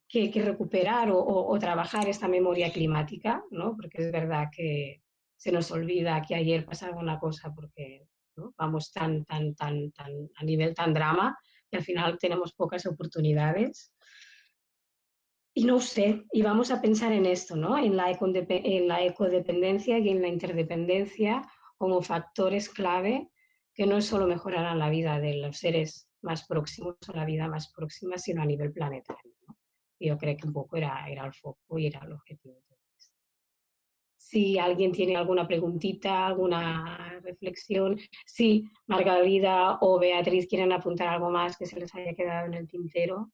que, que recuperar o, o, o, trabajar esta memoria climática, ¿no? porque es verdad que se nos olvida que ayer pasaba una cosa porque ¿no? vamos tan, tan, tan, tan, a nivel tan drama que al final tenemos pocas oportunidades. Y no sé, y vamos a pensar en esto, ¿no? en, la en la ecodependencia y en la interdependencia como factores clave que no solo mejorarán la vida de los seres más próximos o la vida más próxima, sino a nivel planetario. Yo creo que un poco era, era el foco y era el objetivo. Si alguien tiene alguna preguntita, alguna reflexión, si Margarida o Beatriz quieren apuntar algo más que se les haya quedado en el tintero.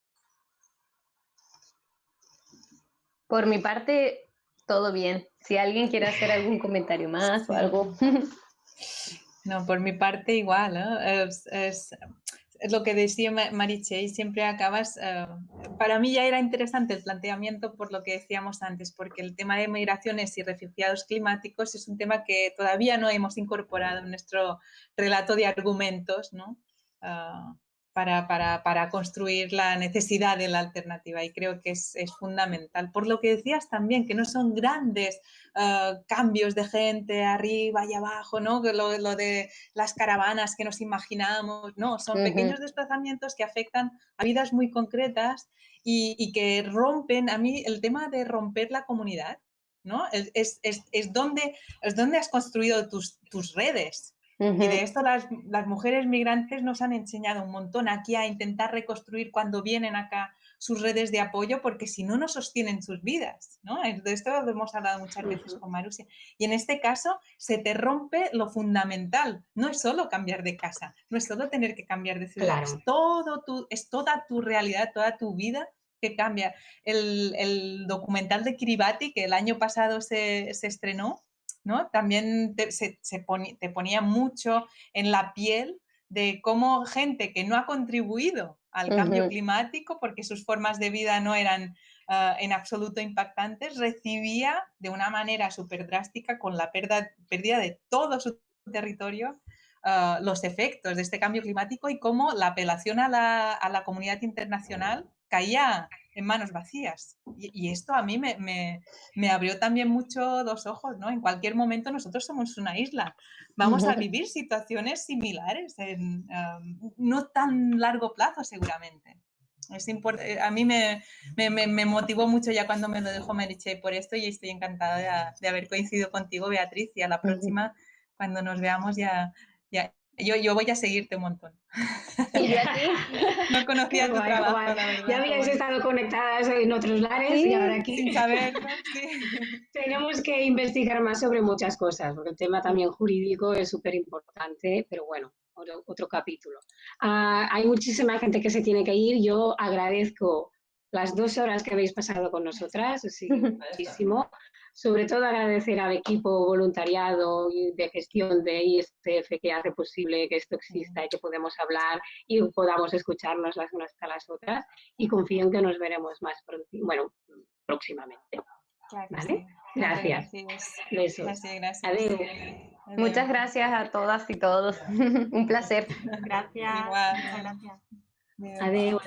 Por mi parte, todo bien. Si alguien quiere hacer algún comentario más o algo. No, por mi parte igual. ¿no? Es, es, es, lo que decía Mariche, siempre acabas... Uh, para mí ya era interesante el planteamiento por lo que decíamos antes, porque el tema de migraciones y refugiados climáticos es un tema que todavía no hemos incorporado en nuestro relato de argumentos, ¿no? Uh, para, para, para, construir la necesidad de la alternativa y creo que es, es fundamental. Por lo que decías también, que no son grandes uh, cambios de gente arriba y abajo, ¿no? Lo, lo, de las caravanas que nos imaginamos, no, son uh -huh. pequeños desplazamientos que afectan a vidas muy concretas y, y, que rompen, a mí el tema de romper la comunidad, ¿no? Es, es, es, es donde, es donde has construido tus, tus redes, Uh -huh. Y de esto las, las, mujeres migrantes nos han enseñado un montón aquí a intentar reconstruir cuando vienen acá sus redes de apoyo, porque si no, no sostienen sus vidas. ¿no? De esto lo hemos hablado muchas veces uh -huh. con Marusia. Y en este caso se te rompe lo fundamental. No es solo cambiar de casa, no es solo tener que cambiar de ciudad, claro. es, todo tu, es toda tu realidad, toda tu vida que cambia. El, el documental de Kiribati, que el año pasado se, se estrenó, ¿no? También te, se, se poni, te ponía mucho en la piel de cómo gente que no ha contribuido al cambio uh -huh. climático porque sus formas de vida no eran uh, en absoluto impactantes, recibía de una manera súper drástica con la pérdida, pérdida, de todo su territorio uh, los efectos de este cambio climático y cómo la apelación a la, a la comunidad internacional caía en manos vacías. Y, y esto a mí me, me, me, abrió también mucho los ojos, ¿no? En cualquier momento nosotros somos una isla. Vamos a vivir situaciones similares en um, no tan largo plazo seguramente. Es eh, a mí me, me, me, motivó mucho ya cuando me lo dejó Meriche por esto y estoy encantada de, de, haber coincidido contigo, Beatriz, y a la próxima, cuando nos veamos, ya, ya, yo, yo voy a seguirte un montón. ¿Y? No conocía tu trabajo, la verdad. Ya habíais estado conectadas en otros lares sí, y ahora aquí sin saber, sí. tenemos que investigar más sobre muchas cosas, porque el tema también jurídico es súper importante, pero bueno, otro, otro capítulo. Uh, hay muchísima gente que se tiene que ir. Yo agradezco las dos horas que habéis pasado con nosotras, muchísimo sobre todo agradecer al equipo voluntariado y de gestión de ISTF que hace posible que esto exista y que podamos hablar y podamos escucharnos las unas a las otras y confío en que nos veremos más pronto, bueno, próximamente. Claro ¿Vale? Sí. Gracias. Besos. Gracias, gracias. Adiós. Adiós. Muchas gracias a todas y todos. Un placer. Gracias. Igual. Muchas gracias. Adiós.